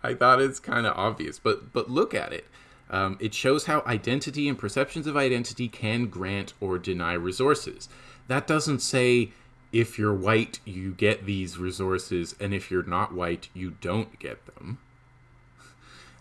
i thought it's kind of obvious but but look at it um, it shows how identity and perceptions of identity can grant or deny resources that doesn't say if you're white you get these resources and if you're not white you don't get them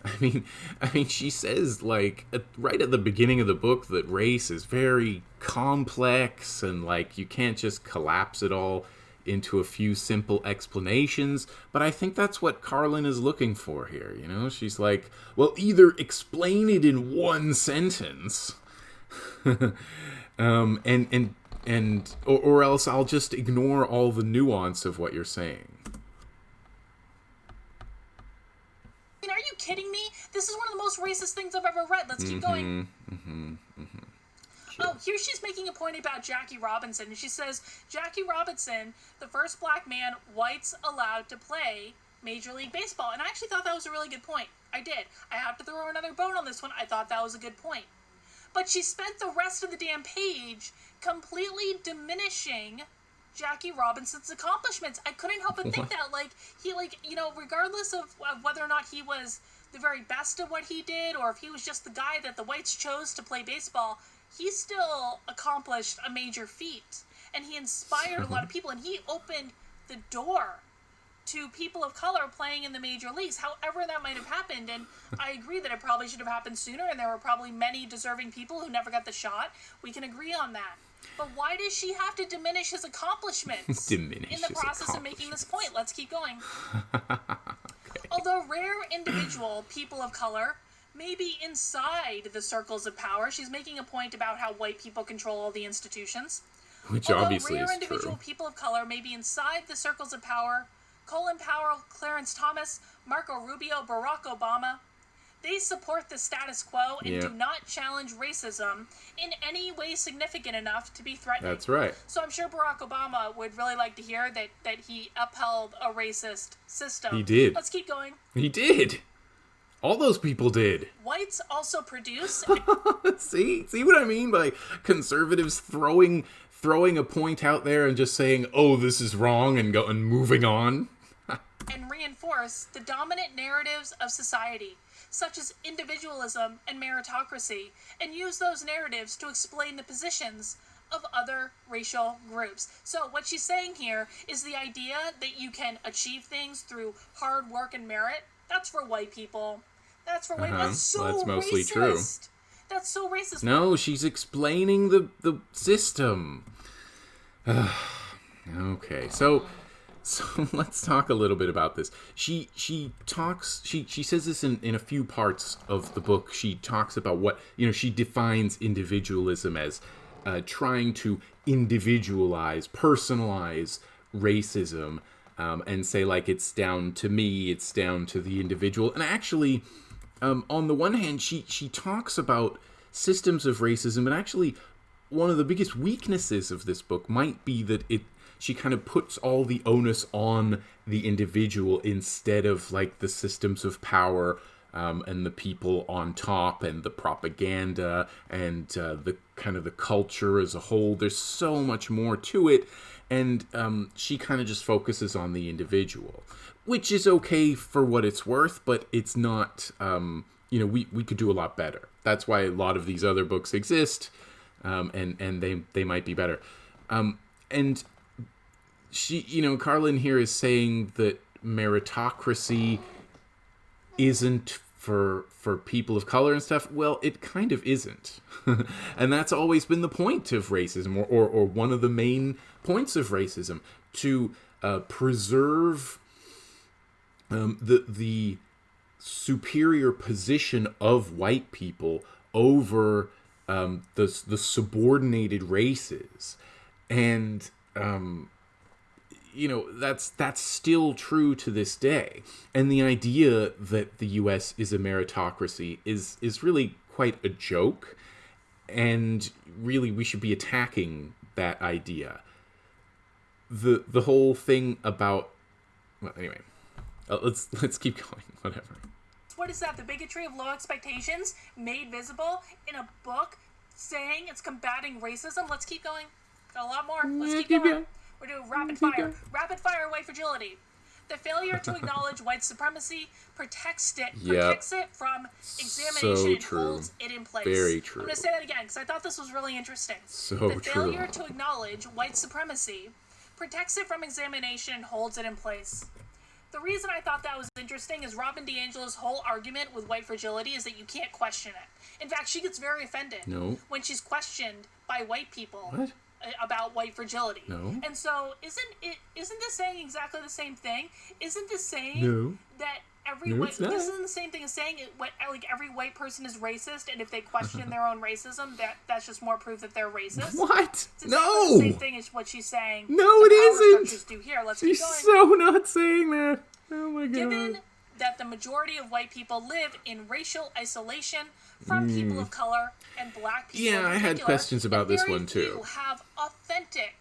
I mean, I mean, she says like at, right at the beginning of the book that race is very complex and like you can't just collapse it all into a few simple explanations. But I think that's what Karlyn is looking for here. You know, she's like, well, either explain it in one sentence, um, and and and or, or else I'll just ignore all the nuance of what you're saying. Are you kidding me? This is one of the most racist things I've ever read. Let's keep mm-hmm, going. Mm-hmm, mm-hmm. Oh, here she's making a point about Jackie Robinson, and she says Jackie Robinson, the first black man whites allowed to play Major League Baseball. And I actually thought that was a really good point. I did. I have to throw another bone on this one. I thought that was a good point. But she spent the rest of the damn page completely diminishing Jackie Robinson's accomplishments. I couldn't help but think that, like, he, like, you know, regardless of, of whether or not he was the very best of what he did, or if he was just the guy that the whites chose to play baseball, he still accomplished a major feat. And he inspired a lot of people, and he opened the door to people of color playing in the major leagues, however that might have happened. And I agree that it probably should have happened sooner, and there were probably many deserving people who never got the shot. We can agree on that. But why does she have to diminish his accomplishments Diminish in the process of making this point? Let's keep going. Although rare individual people of color may be inside the circles of power, she's making a point about how white people control all the institutions. Which Although obviously rare is individual true. people of color may be inside the circles of power, Colin Powell, Clarence Thomas, Marco Rubio, Barack Obama, they support the status quo and Yeah. do not challenge racism in any way significant enough to be threatening. That's right. So I'm sure Barack Obama would really like to hear that, that he upheld a racist system. He did. Let's keep going. He did. All those people did. Whites also produce see, see what I mean by conservatives throwing throwing a point out there and just saying, "Oh, this is wrong," and go and moving on. And reinforce the dominant narratives of society, such as individualism and meritocracy, and use those narratives to explain the positions of other racial groups. So, what she's saying here is the idea that you can achieve things through hard work and merit. That's for white people. That's for white. Uh-huh. That's so That's mostly racist. true. That's so racist. No, she's explaining the the system. okay, so so let's talk a little bit about this. She she talks she she says this in in a few parts of the book. She talks about what you know. She defines individualism as uh, trying to individualize, personalize racism, um, and say like it's down to me, it's down to the individual. And actually, um, on the one hand, she she talks about systems of racism, but actually, one of the biggest weaknesses of this book might be that it she kind of puts all the onus on the individual instead of like the systems of power um, and the people on top and the propaganda and uh, the kind of the culture as a whole. There's so much more to it, and um, she kind of just focuses on the individual, which is okay for what it's worth, but it's not. Um, you know, we we could do a lot better. That's why a lot of these other books exist, um, and and they they might be better. Um, and she, you know, Karlyn here is saying that meritocracy isn't for for people of color and stuff. Well, it kind of isn't, and that's always been the point of racism, or or, or one of the main points of racism to uh, preserve um, the the superior position of white people over um, the the subordinated races, and um, you know that's that's still true to this day. And the idea that the U.S. is a meritocracy is is really quite a joke, and really we should be attacking that idea. The the whole thing about well anyway, uh, let's let's keep going. Whatever. What is that? The bigotry of low expectations made visible in a book saying it's combating racism? Let's keep going. Got a lot more. Let's Yeah, keep keep going. We're doing rapid fire. Rapid fire white fragility. The failure to acknowledge white supremacy protects it, Yep. protects it from examination and true. holds it in place. Very true. I'm going to say that again because I thought this was really interesting. So the true. failure to acknowledge white supremacy protects it from examination and holds it in place. The reason I thought that was interesting is Robin DiAngelo's whole argument with white fragility is that you can't question it. In fact, she gets very offended No. when she's questioned by white people What? About white fragility. No. And so, isn't it? Isn't this saying exactly the same thing? Isn't this saying No. that every No, white this isn't the same thing as saying it what like every white person is racist and if they question their own racism that that's just more proof that they're racist. What? It's No. the same thing as what she's saying. No, it isn't. do here. Let's She's keep going. so not saying that. Oh my god. Given that the majority of white people live in racial isolation from people of color and black people. Hmm. Yeah, I had questions about this one, too. few have authentic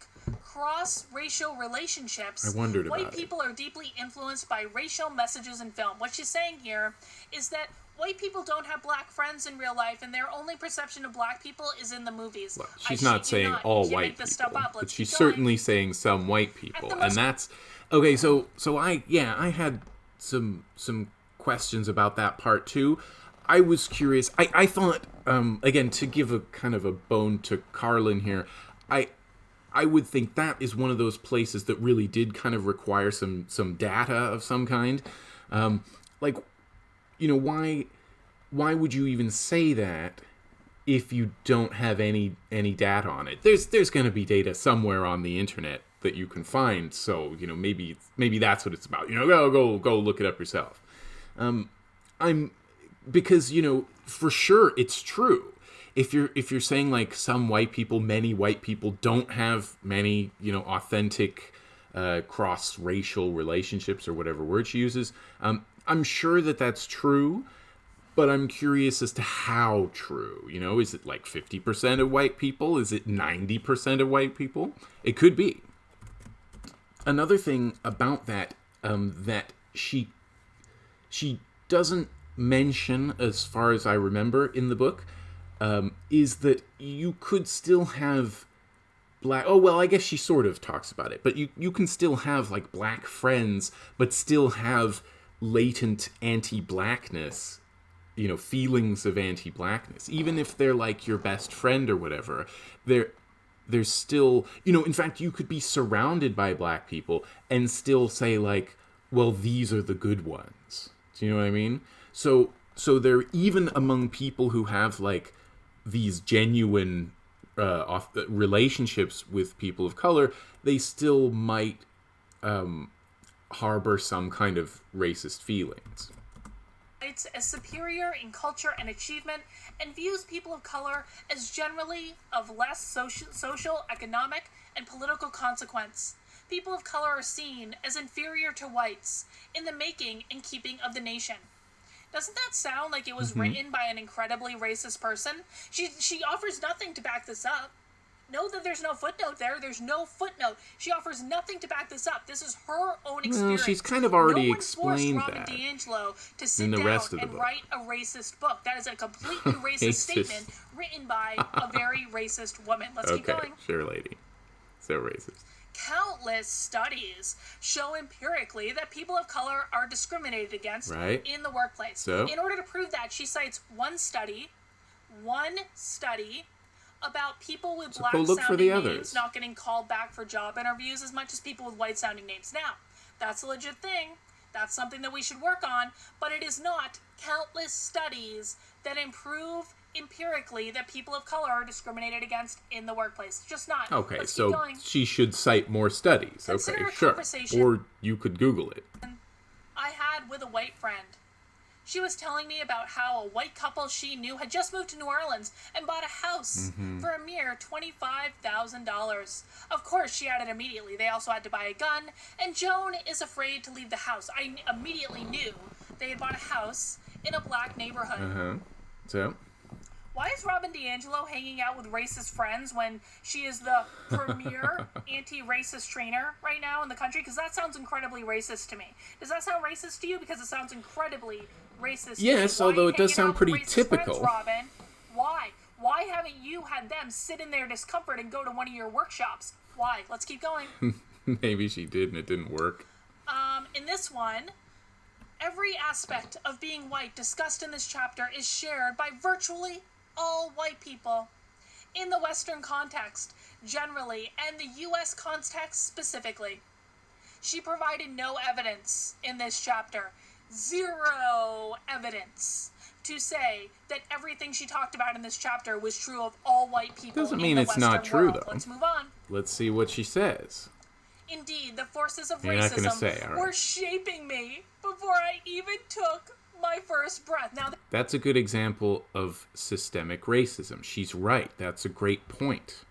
cross-racial relationships. I wondered White about it. people are deeply influenced by racial messages in film. What she's saying here is that white people don't have black friends in real life, and their only perception of black people is in the movies. Well, she's shit not saying not. all white people, but she's certainly saying some white people, and that's okay. So, so I yeah, I had some some questions about that part too. I was curious. I I thought um again to give a kind of a bone to Karlyn here. I I would think that is one of those places that really did kind of require some some data of some kind. Um, like, you know, why why would you even say that if you don't have any any data on it? There's there's going to be data somewhere on the internet that you can find. So you know maybe maybe that's what it's about. You know, go go go look it up yourself. Um, I'm because you know for sure it's true if you're if you're saying like some white people many white people don't have many you know authentic uh, cross racial relationships or whatever word she uses um, i'm sure that that's true but i'm curious as to how true you know is it like 50% of white people is it 90% of white people it could be another thing about that um, that she she doesn't mention, as far as I remember in the book, um, is that you could still have black. Oh well, I guess she sort of talks about it, but you you can still have like black friends, but still have latent anti-blackness. You know, feelings of anti-blackness, even if they're like your best friend or whatever. They're there's still you know in fact you could be surrounded by black people and still say like well these are the good ones. Do you know what i mean? So so they're even among people who have like these genuine uh, off, relationships with people of color they still might um, harbor some kind of racist feelings It's as superior in culture and achievement and views people of color as generally of less social, social, economic, and political consequence. People of color are seen as inferior to whites in the making and keeping of the nation. Doesn't that sound like it was mm-hmm. written by an incredibly racist person? She she offers nothing to back this up. Know that there's no footnote there. There's no footnote. She offers nothing to back this up. This is her own experience. she's kind of already no explained Robin that DiAngelo to sit in the down rest of the and book. write a racist book. That is a completely racist statement written by a very racist woman. Let's keep okay going. sure lady so racist Countless studies show empirically that people of color are discriminated against Right. in the workplace. So? In order to prove that, she cites one study, one study about people with So black go look for sounding the names others. not getting called back for job interviews as much as people with white sounding names. Now, that's a legit thing. That's something that we should work on, but it is not countless studies that improve empirically that people of color are discriminated against in the workplace. Just not. Okay, Let's so she should cite more studies. Consider okay, sure. Or you could Google it. I had with a white friend. She was telling me about how a white couple she knew had just moved to New Orleans and bought a house Mm-hmm. for a mere $25,000. Of course, she added immediately they also had to buy a gun, and Joan is afraid to leave the house. I immediately knew they had bought a house in a black neighborhood. Uh huh. So Why is Robin DiAngelo hanging out with racist friends when she is the premier anti-racist trainer right now in the country? Because that sounds incredibly racist to me. Does that sound racist to you? Because it sounds incredibly racist. Yes, although it does sound pretty typical. Friends, Robin, why? Why haven't you had them sit in their discomfort and go to one of your workshops? Why? Let's keep going. maybe she did and it didn't work. Um, in this one, every aspect of being white discussed in this chapter is shared by virtually all white people. In the Western context, generally, and the US context specifically. She provided no evidence in this chapter, zero evidence, to say that everything she talked about in this chapter was true of all white people. Doesn't mean it's not true, world. though. Let's move on. Let's see what she says. Indeed, the forces of You're racism say, right. were shaping me before I even took my first breath. Now, That's a good example of systemic racism. She's right. That's a great point.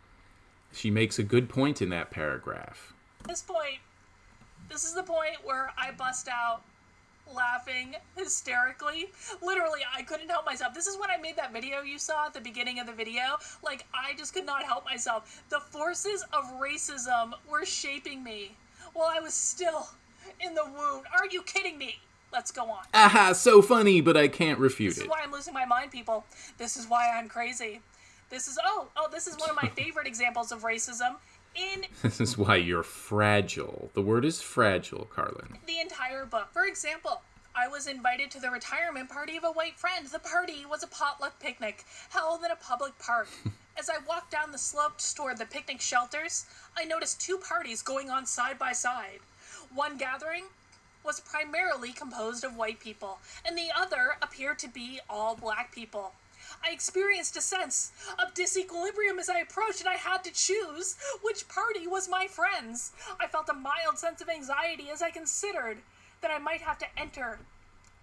She makes a good point in that paragraph. this point, this is the point where I bust out laughing hysterically. Literally, I couldn't help myself. This is when I made that video you saw at the beginning of the video. Like, I just could not help myself. The forces of racism were shaping me while I was still in the wound. Are you kidding me? Let's go on. Aha, so funny, but I can't refute it. This is why I'm losing my mind, people. This is why I'm crazy. This is oh oh this is one of my favorite examples of racism in This is why you're fragile. The word is fragile, Karlyn. the entire book. For example, I was invited to the retirement party of a white friend. The party was a potluck picnic held in a public park. As I walked down the slopes toward the picnic shelters, I noticed two parties going on side by side. One gathering was primarily composed of white people, and the other appeared to be all black people. I experienced a sense of disequilibrium as I approached, and I had to choose which party was my friend's. I felt a mild sense of anxiety as I considered that I might have to enter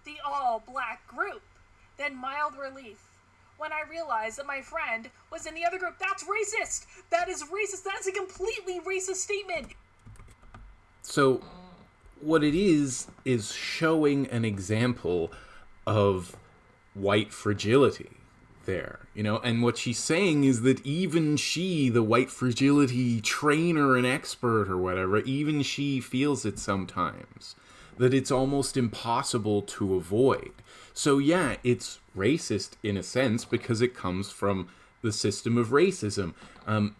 the all black group. Then mild relief when I realized that my friend was in the other group. That's racist! That is racist! That's a completely racist statement! So, what it is, is showing an example of white fragility there, you know? And what she's saying is that even she, the white fragility trainer and expert or whatever, even she feels it sometimes. That it's almost impossible to avoid. So, yeah, it's racist in a sense because it comes from the system of racism. Um,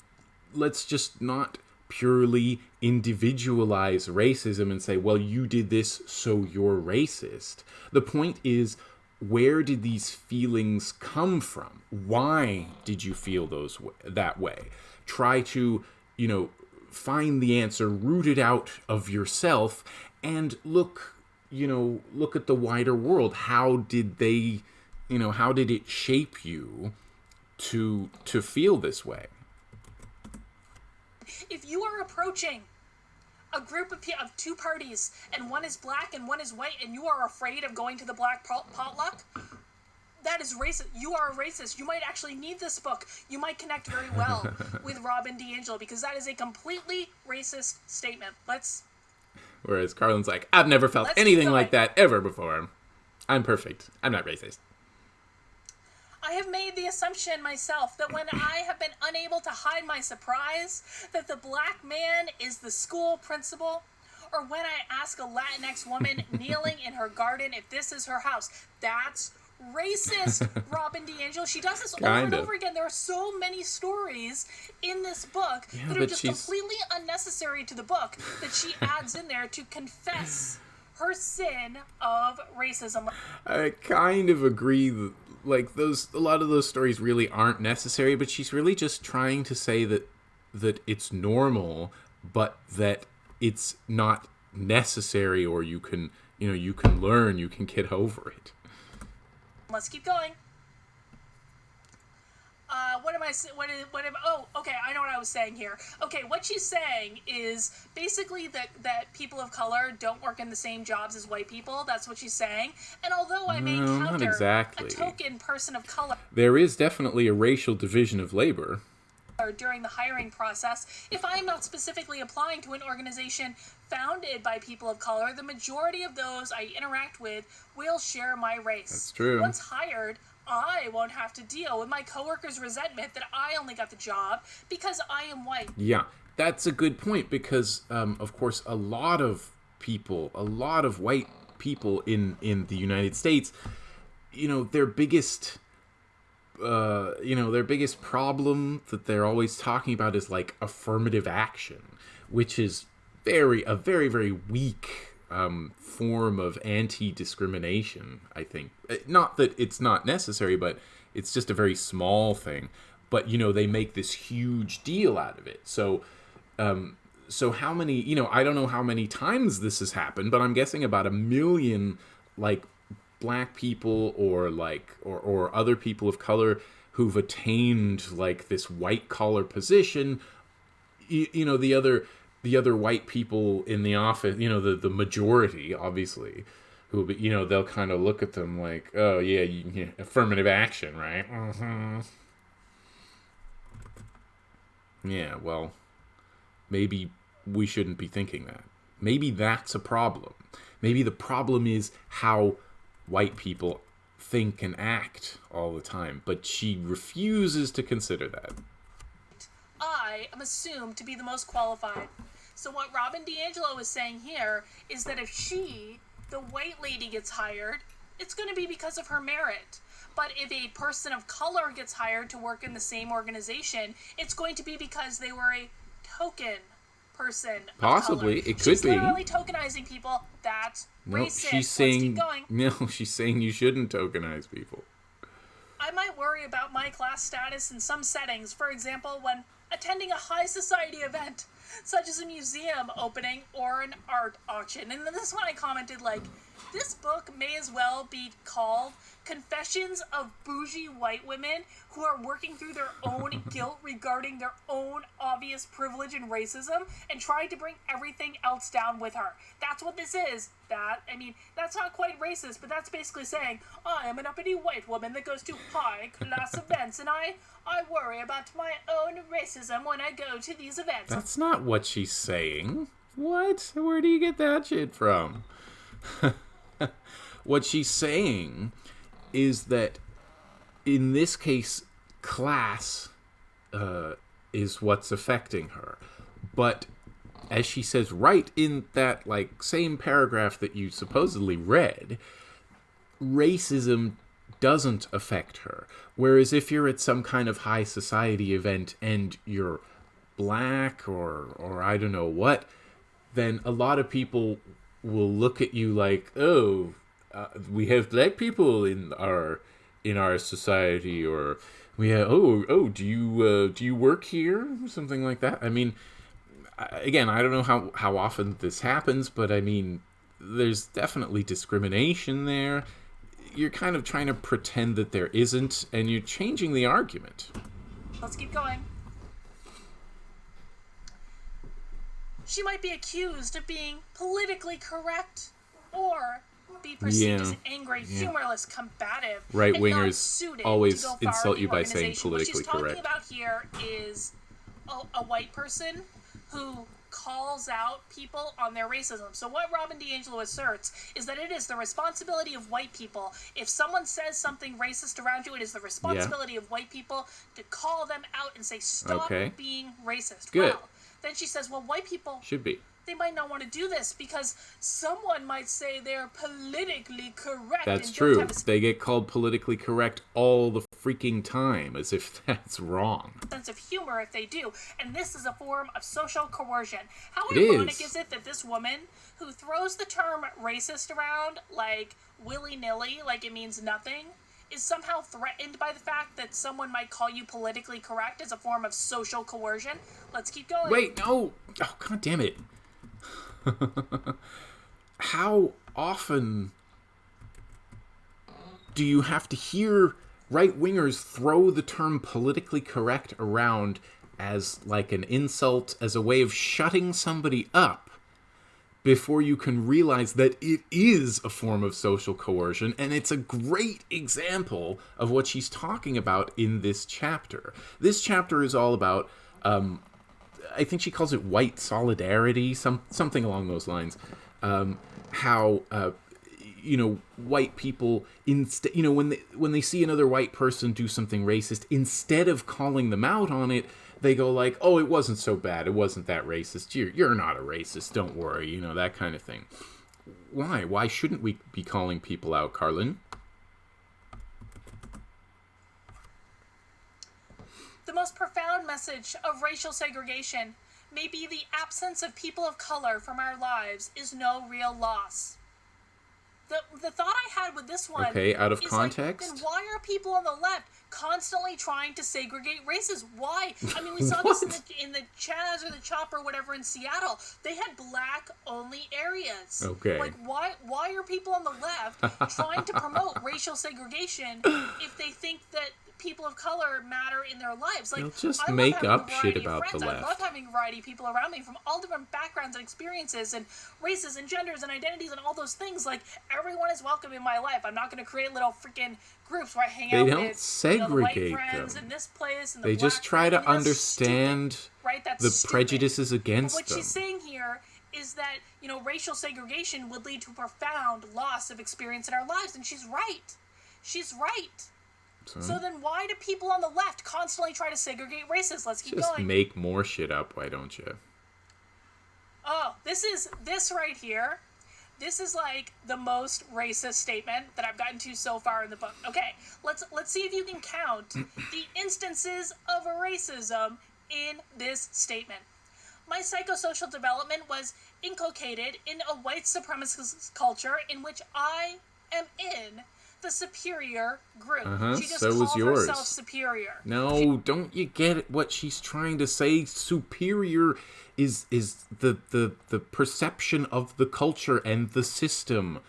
let's just not purely individualize racism and say, well, you did this, so you're racist. The point is, where did these feelings come from? Why did you feel those that way? Try to, you know, find the answer, root it out of yourself, and look, you know, look at the wider world. How did they, you know, how did it shape you to to feel this way? If you are approaching a group of, of two parties and one is black and one is white and you are afraid of going to the black pot- potluck, that is racist. You are a racist. You might actually need this book. You might connect very well with Robin DiAngelo because that is a completely racist statement. Let's Whereas Karlyn's like, I've never felt Let's anything like that ever before. I'm perfect. I'm not racist. I have made the assumption myself that when I have been unable to hide my surprise that the black man is the school principal, or when I ask a Latinx woman kneeling in her garden if this is her house, that's racist, Robin DiAngelo. She does this over and over again. There are so many stories in this book that are just she's- completely unnecessary to the book that she adds in there to confess her sin of racism. I kind of agree. Like those, a lot of those stories really aren't necessary. But she's really just trying to say that that it's normal, but that it's not necessary, or you can, you know, you can learn, you can get over it. Let's keep going. Uh, what am I what is What am? Oh, okay. I know what I was saying here. Okay, what she's saying is basically that that people of color don't work in the same jobs as white people. That's what she's saying. And although I may No, not encounter exactly. a token person of color There is definitely a racial division of labor. during the hiring process, if I am not specifically applying to an organization founded by people of color, the majority of those I interact with will share my race. That's true. Once hired, I won't have to deal with my coworkers' resentment that I only got the job because I am white. Yeah, that's a good point because, um, of course, a lot of people, a lot of white people in in the United States, you know, their biggest, uh, you know, their biggest problem that they're always talking about is like affirmative action, which is very a very very weak um, form of anti-discrimination. I think Uh, not that it's not necessary, but it's just a very small thing. But you know, they make this huge deal out of it. So, um, so how many? You know, I don't know how many times this has happened, but I'm guessing about a million, like black people or like or or other people of color who've attained like this white collar position you, you know the other the other white people in the office, you know, the the majority, obviously, who be, you know, they'll kind of look at them like, oh yeah, you, yeah affirmative action, right? Mm-hmm. Yeah, well, maybe we shouldn't be thinking that. Maybe that's a problem. Maybe the problem is how white people think and act all the time, but she refuses to consider that. I am assumed to be the most qualified. So what Robin DiAngelo is saying here is that if she, the white lady, gets hired, it's going to be because of her merit. But if a person of color gets hired to work in the same organization, it's going to be because they were a token person. Possibly, it could she's be. literally tokenizing people. That's No, she's saying no. She's saying you shouldn't tokenize people. I might worry about my class status in some settings. For example, when attending a high society event, such as a museum opening or an art auction. And then this one I commented like, this book may as well be called Confessions of Bougie White Women Who Are Working Through Their Own Guilt Regarding Their Own Obvious Privilege and Racism and Trying to Bring Everything Else Down with Her. That's what this is. That, I mean, that's not quite racist, but that's basically saying, I am an uppity white woman that goes to high class events and I, I worry about my own racism when I go to these events. That's not what she's saying. What? Where do you get that shit from? what she's saying is that in this case, class uh, is what's affecting her. But as she says right in that like same paragraph that you supposedly read, racism doesn't affect her. Whereas if you're at some kind of high society event and you're black or or I don't know what, then a lot of people will look at you like, "Oh, uh, we have black people in our in our society," or "We have oh oh do you uh, do you work here?" Something like that. I mean, again, I don't know how how often this happens, but I mean, there's definitely discrimination there. You're kind of trying to pretend that there isn't, and you're changing the argument. Let's keep going. She might be accused of being politically correct or be perceived as angry, yeah. humorless, combative. Right wingers always to go far insult you by saying organization. What politically she's talking correct. about here is a, a white person who calls out people on their racism. So what Robin DiAngelo asserts is that it is the responsibility of white people. If someone says something racist around you, it is the responsibility of white people to call them out and say, "Stop Okay. being racist." Good. Well, then she says, "Well, white people Should be. they might not want to do this because someone might say they're politically correct." That's true. a They get called politically correct all the freaking time, as if that's wrong. sense of humor if they do, and this is a form of social coercion. How It ironic is. is. it that this woman who throws the term racist around like willy nilly, like it means nothing, is somehow threatened by the fact that someone might call you politically correct as a form of social coercion? Let's keep going. Wait, no! Oh, god damn it. How often do you have to hear right wingers throw the term politically correct around as like an insult, as a way of shutting somebody up before you can realize that it is a form of social coercion? And it's a great example of what she's talking about in this chapter. This chapter is all about um, I think she calls it white solidarity, some something along those lines. Um, how uh, you know white people instead you know when they when they see another white person do something racist, instead of calling them out on it, they go like, "Oh, it wasn't so bad. It wasn't that racist. You're you're not a racist. Don't worry." You know that kind of thing. Why? Why shouldn't we be calling people out, Karlyn? The most profound message of racial segregation may be the absence of people of color from our lives is no real loss. The, the thought I had with this one Okay, out of is context? Like, then why are people on the left constantly trying to segregate races. Why? I mean, we saw this in the, in the Chaz or the Chop or whatever in Seattle. They had black only areas. Okay. Like, why? Why are people on the left trying to promote racial segregation if they think that people of color matter in their lives. Like, They'll just I make up shit about the friends. I love having a variety of people around me from all different backgrounds and experiences and races and genders and identities and all those things. Like, everyone is welcome in my life. I'm not going to create little freaking groups where I hang They out don't with you know, the white segregate friends them. in this place and the They just try to friends. I mean, that's stupid, understand right? That's the stupid. prejudices But against what them. she's saying here is that you know racial segregation would lead to a profound loss of experience in our lives, and she's right. She's right. So, So then, why do people on the left constantly try to segregate races? Let's keep just going. make more shit up, why don't you? Oh, this is this right here. This is like the most racist statement that I've gotten to so far in the book. Okay, let's let's see if you can count the instances of racism in this statement. My psychosocial development was inculcated in a white supremacist culture in which I am in the superior group. Uh-huh, she just so was called yours. herself superior. No, don't you get what she's trying to say? Superior is is the the the perception of the culture and the system.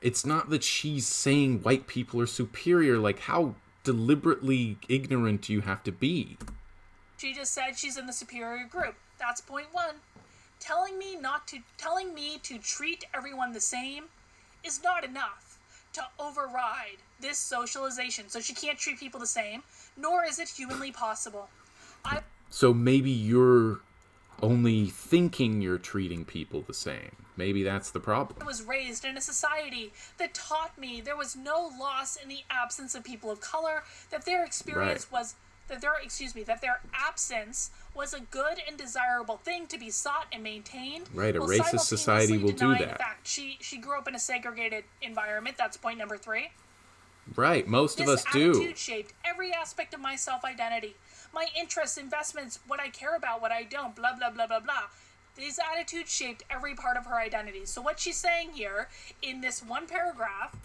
It's not that she's saying white people are superior. Like how deliberately ignorant do you have to be? She just said she's in the superior group. That's point one. Telling me not to telling me to treat everyone the same is not enough to override this socialization. So she can't treat people the same, nor is it humanly possible. I So maybe you're only thinking you're treating people the same. Maybe that's the problem. I was raised in a society that taught me there was no loss in the absence of people of color, that their experience Right. was that their excuse me, that their absence was a good and desirable thing to be sought and maintained. Right, a racist society will do that. Fact. She she grew up in a segregated environment. That's point number three. Right, most of This us do. attitude shaped every aspect of my self identity. My interests, investments, what I care about, what I don't, blah, blah, blah, blah, blah. These attitudes shaped every part of her identity. So, what she's saying here in this one paragraph,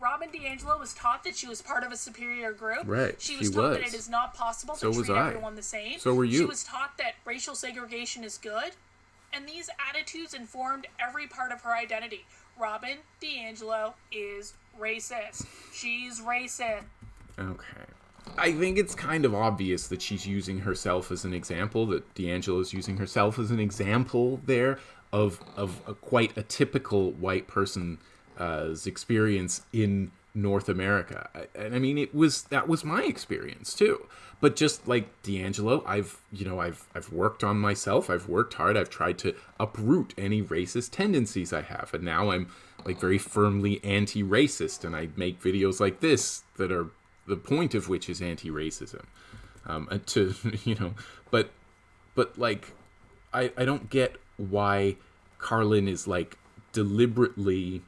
Robin DiAngelo was taught that she was part of a superior group. Right, She was she was taught that it is not possible to was treat everyone the same. So were you. She was taught that racial segregation is good. And these attitudes informed every part of her identity. Robin DiAngelo is racist. She's racist. Okay. I think it's kind of obvious that she's using herself as an example, that DiAngelo's using herself as an example there of of a, quite a typical white person's experience in North America. And I mean it was that was my experience too. But just like DiAngelo, I've you know, I've I've worked on myself, I've worked hard, I've tried to uproot any racist tendencies I have, and now I'm like very firmly anti-racist. And I make videos like this that are the point of which is anti-racism. Um to you know but but like i i don't get why Karlyn is like deliberately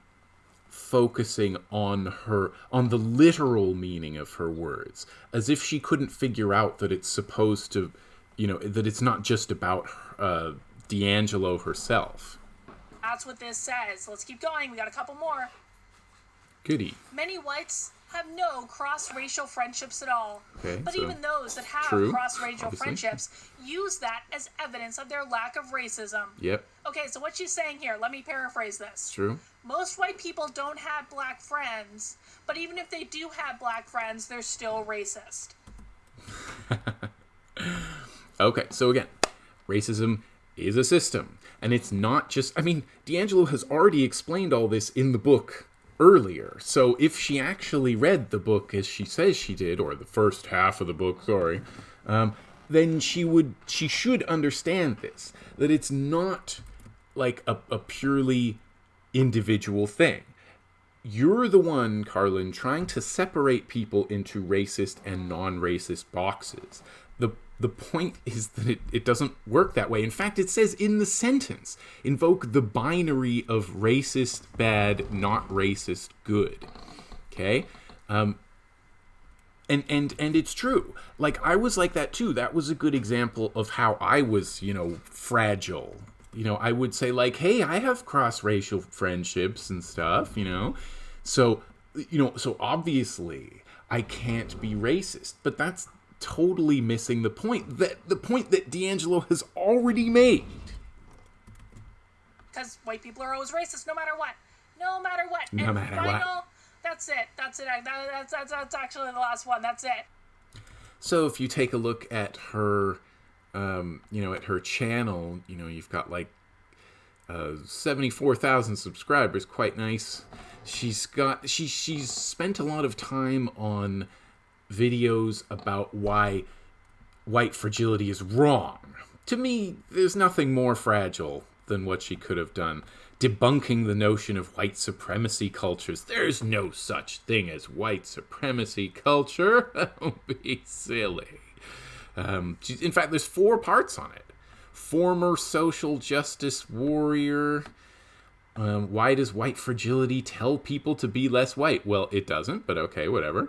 focusing on her on the literal meaning of her words as if she couldn't figure out that it's supposed to you know that it's not just about uh DiAngelo herself That's what this says. Let's keep going. We got a couple more. goody Many whites have no cross-racial friendships at all. Okay, but so even those that have true, cross-racial obviously. friendships use that as evidence of their lack of racism. yep Okay, so what she's saying here, let me paraphrase this. true Most white people don't have black friends, but even if they do have black friends, they're still racist. Okay, so again, racism is a system. And it's not just, I mean, DiAngelo has already explained all this in the book earlier. So if she actually read the book as she says she did, or the first half of the book, sorry, um, then she would, she should understand this that it's not like a, a purely individual thing you're the one, Karlyn, trying to separate people into racist and non-racist boxes. The point is that it, it doesn't work that way. In fact, it says in the sentence, invoke the binary of racist bad, not racist good. Okay? Um and and and it's true. Like I was like that too. That was a good example of how I was, you know, fragile. You know, I would say like, "Hey, I have cross-racial friendships and stuff," you know. So you know, so obviously I can't be racist, but that's totally missing the point that the point that DiAngelo has already made. Because white people are always racist, no matter what. No matter what. No and matter final, what. That's it. That's it. That, that's, that's, that's actually the last one. That's it. So if you take a look at her, um, you know, at her channel, you know, you've got like uh, seventy-four thousand subscribers. Quite nice. She's got she she's spent a lot of time on videos about why white fragility is wrong. To me, there's nothing more fragile than what she could have done. Debunking the notion of white supremacy cultures. There's no such thing as white supremacy culture. Don't be silly. Um, in fact, there's four parts on it. Former social justice warrior. Um, why does white fragility tell people to be less white? Well, it doesn't, but okay, whatever.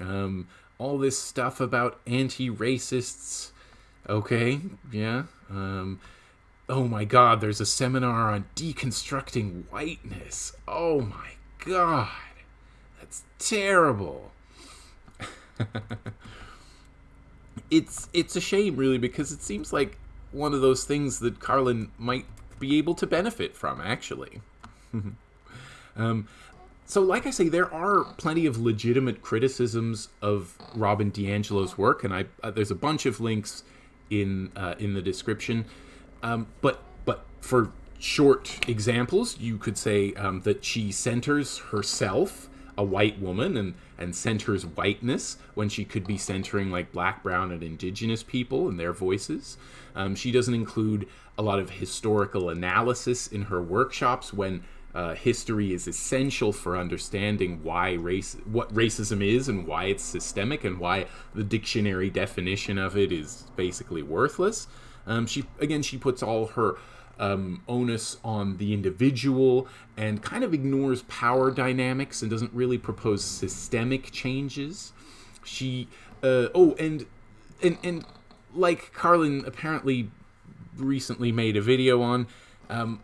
Um, all this stuff about anti-racists. Okay, yeah. Um, oh my God, there's a seminar on deconstructing whiteness. Oh my God, that's terrible. it's it's a shame, really, because it seems like one of those things that Karlyn might be able to benefit from, actually. um, so, like I say, there are plenty of legitimate criticisms of Robin DiAngelo's work, and I uh, there's a bunch of links in uh, in the description. Um, but but for short examples, you could say um, that she centers herself, a white woman, and and centers whiteness when she could be centering like black, brown, and indigenous people and their voices. Um, she doesn't include a lot of historical analysis in her workshops when uh, history is essential for understanding why race, what racism is, and why it's systemic, and why the dictionary definition of it is basically worthless. Um, she again, she puts all her um, onus on the individual and kind of ignores power dynamics and doesn't really propose systemic changes. She, uh, oh, and and and like Karlyn apparently recently made a video on, um,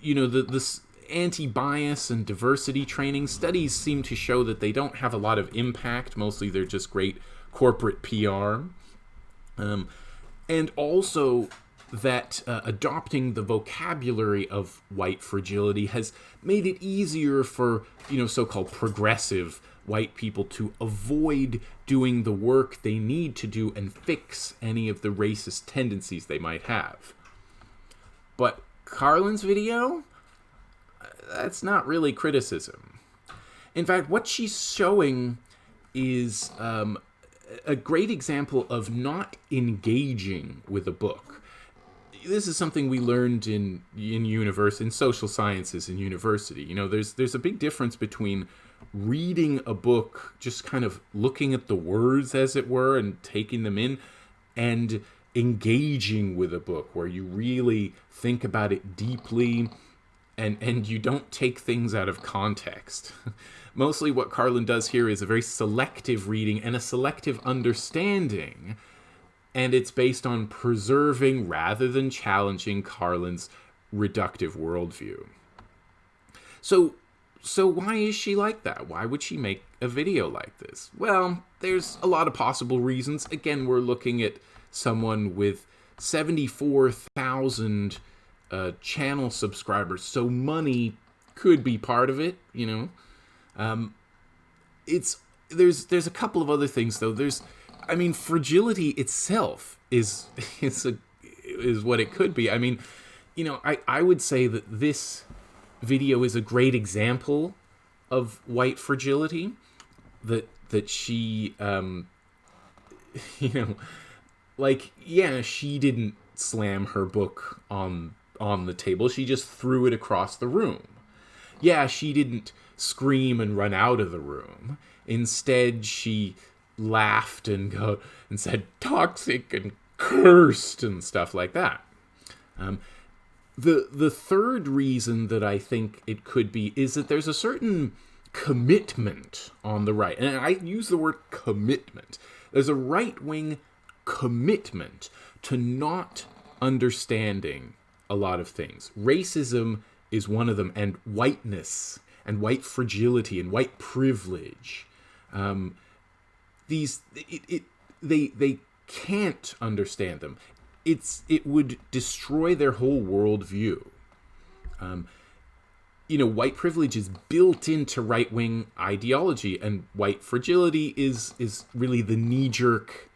you know, the this anti-bias and diversity training. Studies seem to show that they don't have a lot of impact. Mostly they're just great corporate pr um, and also that uh, adopting the vocabulary of white fragility has made it easier for you know so-called progressive white people to avoid doing the work they need to do and fix any of the racist tendencies they might have. But Karlyn's video that's not really criticism. In fact, what she's showing is um, a great example of not engaging with a book. This is something we learned in in universe in social sciences in university. You know, there's there's a big difference between reading a book, just kind of looking at the words as it were and taking them in, and engaging with a book where you really think about it deeply and and you don't take things out of context. Mostly what Karlyn does here is a very selective reading and a selective understanding, and it's based on preserving rather than challenging Karlyn's reductive worldview. So so why is she like that? Why would she make a video like this? Well, there's a lot of possible reasons. Again, we're looking at someone with 74,000 uh, channel subscribers, so money could be part of it. You know, um, it's there's there's a couple of other things though. There's, I mean, fragility itself is is a is what it could be. I mean, you know, I I would say that this video is a great example of white fragility that that she um you know like yeah she didn't slam her book on on the table. She just threw it across the room. Yeah, she didn't scream and run out of the room. Instead, she laughed and go and said toxic and cursed and stuff like that. Um, the the third reason that I think it could be is that there's a certain commitment on the right, and I use the word commitment. There's a right wing commitment to not understanding a lot of things. Racism is one of them, and whiteness and white fragility and white privilege. Um, these it, it they they can't understand them. It's it would destroy their whole worldview. Um, you know, white privilege is built into right wing ideology, and white fragility is is really the knee jerk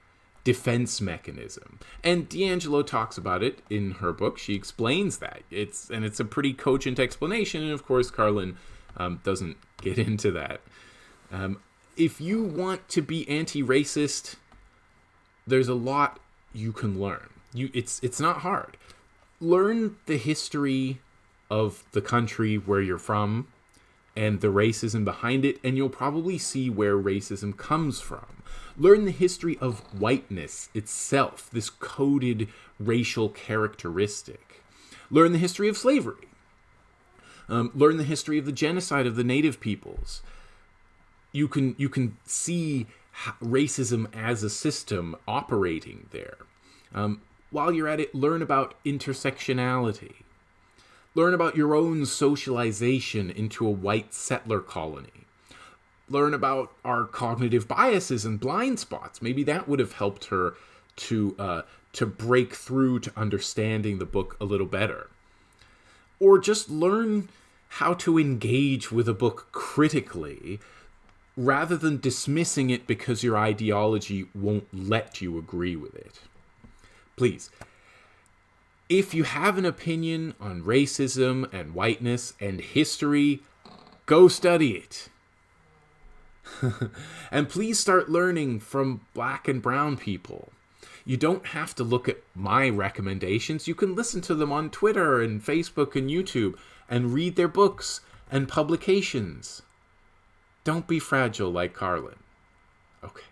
defense mechanism. And DiAngelo talks about it in her book. She explains that it's and it's a pretty cogent explanation. And of course, Karlyn um, doesn't get into that. Um, if you want to be anti-racist, there's a lot you can learn. You it's it's not hard. Learn the history of the country where you're from and the racism behind it, and you'll probably see where racism comes from. Learn the history of whiteness itself, this coded racial characteristic. Learn the history of slavery. Um, learn the history of the genocide of the native peoples. You can you can see racism as a system operating there. Um, while you're at it, learn about intersectionality. Learn about your own socialization into a white settler colony. Learn about our cognitive biases and blind spots. Maybe that would have helped her to uh, to break through to understanding the book a little better. Or just learn how to engage with a book critically rather than dismissing it because your ideology won't let you agree with it. Please if you have an opinion on racism and whiteness and history, go study it. and please start learning from black and brown people. You don't have to look at my recommendations. You can listen to them on Twitter and Facebook and YouTube and read their books and publications. Don't be fragile like Karlyn. Okay.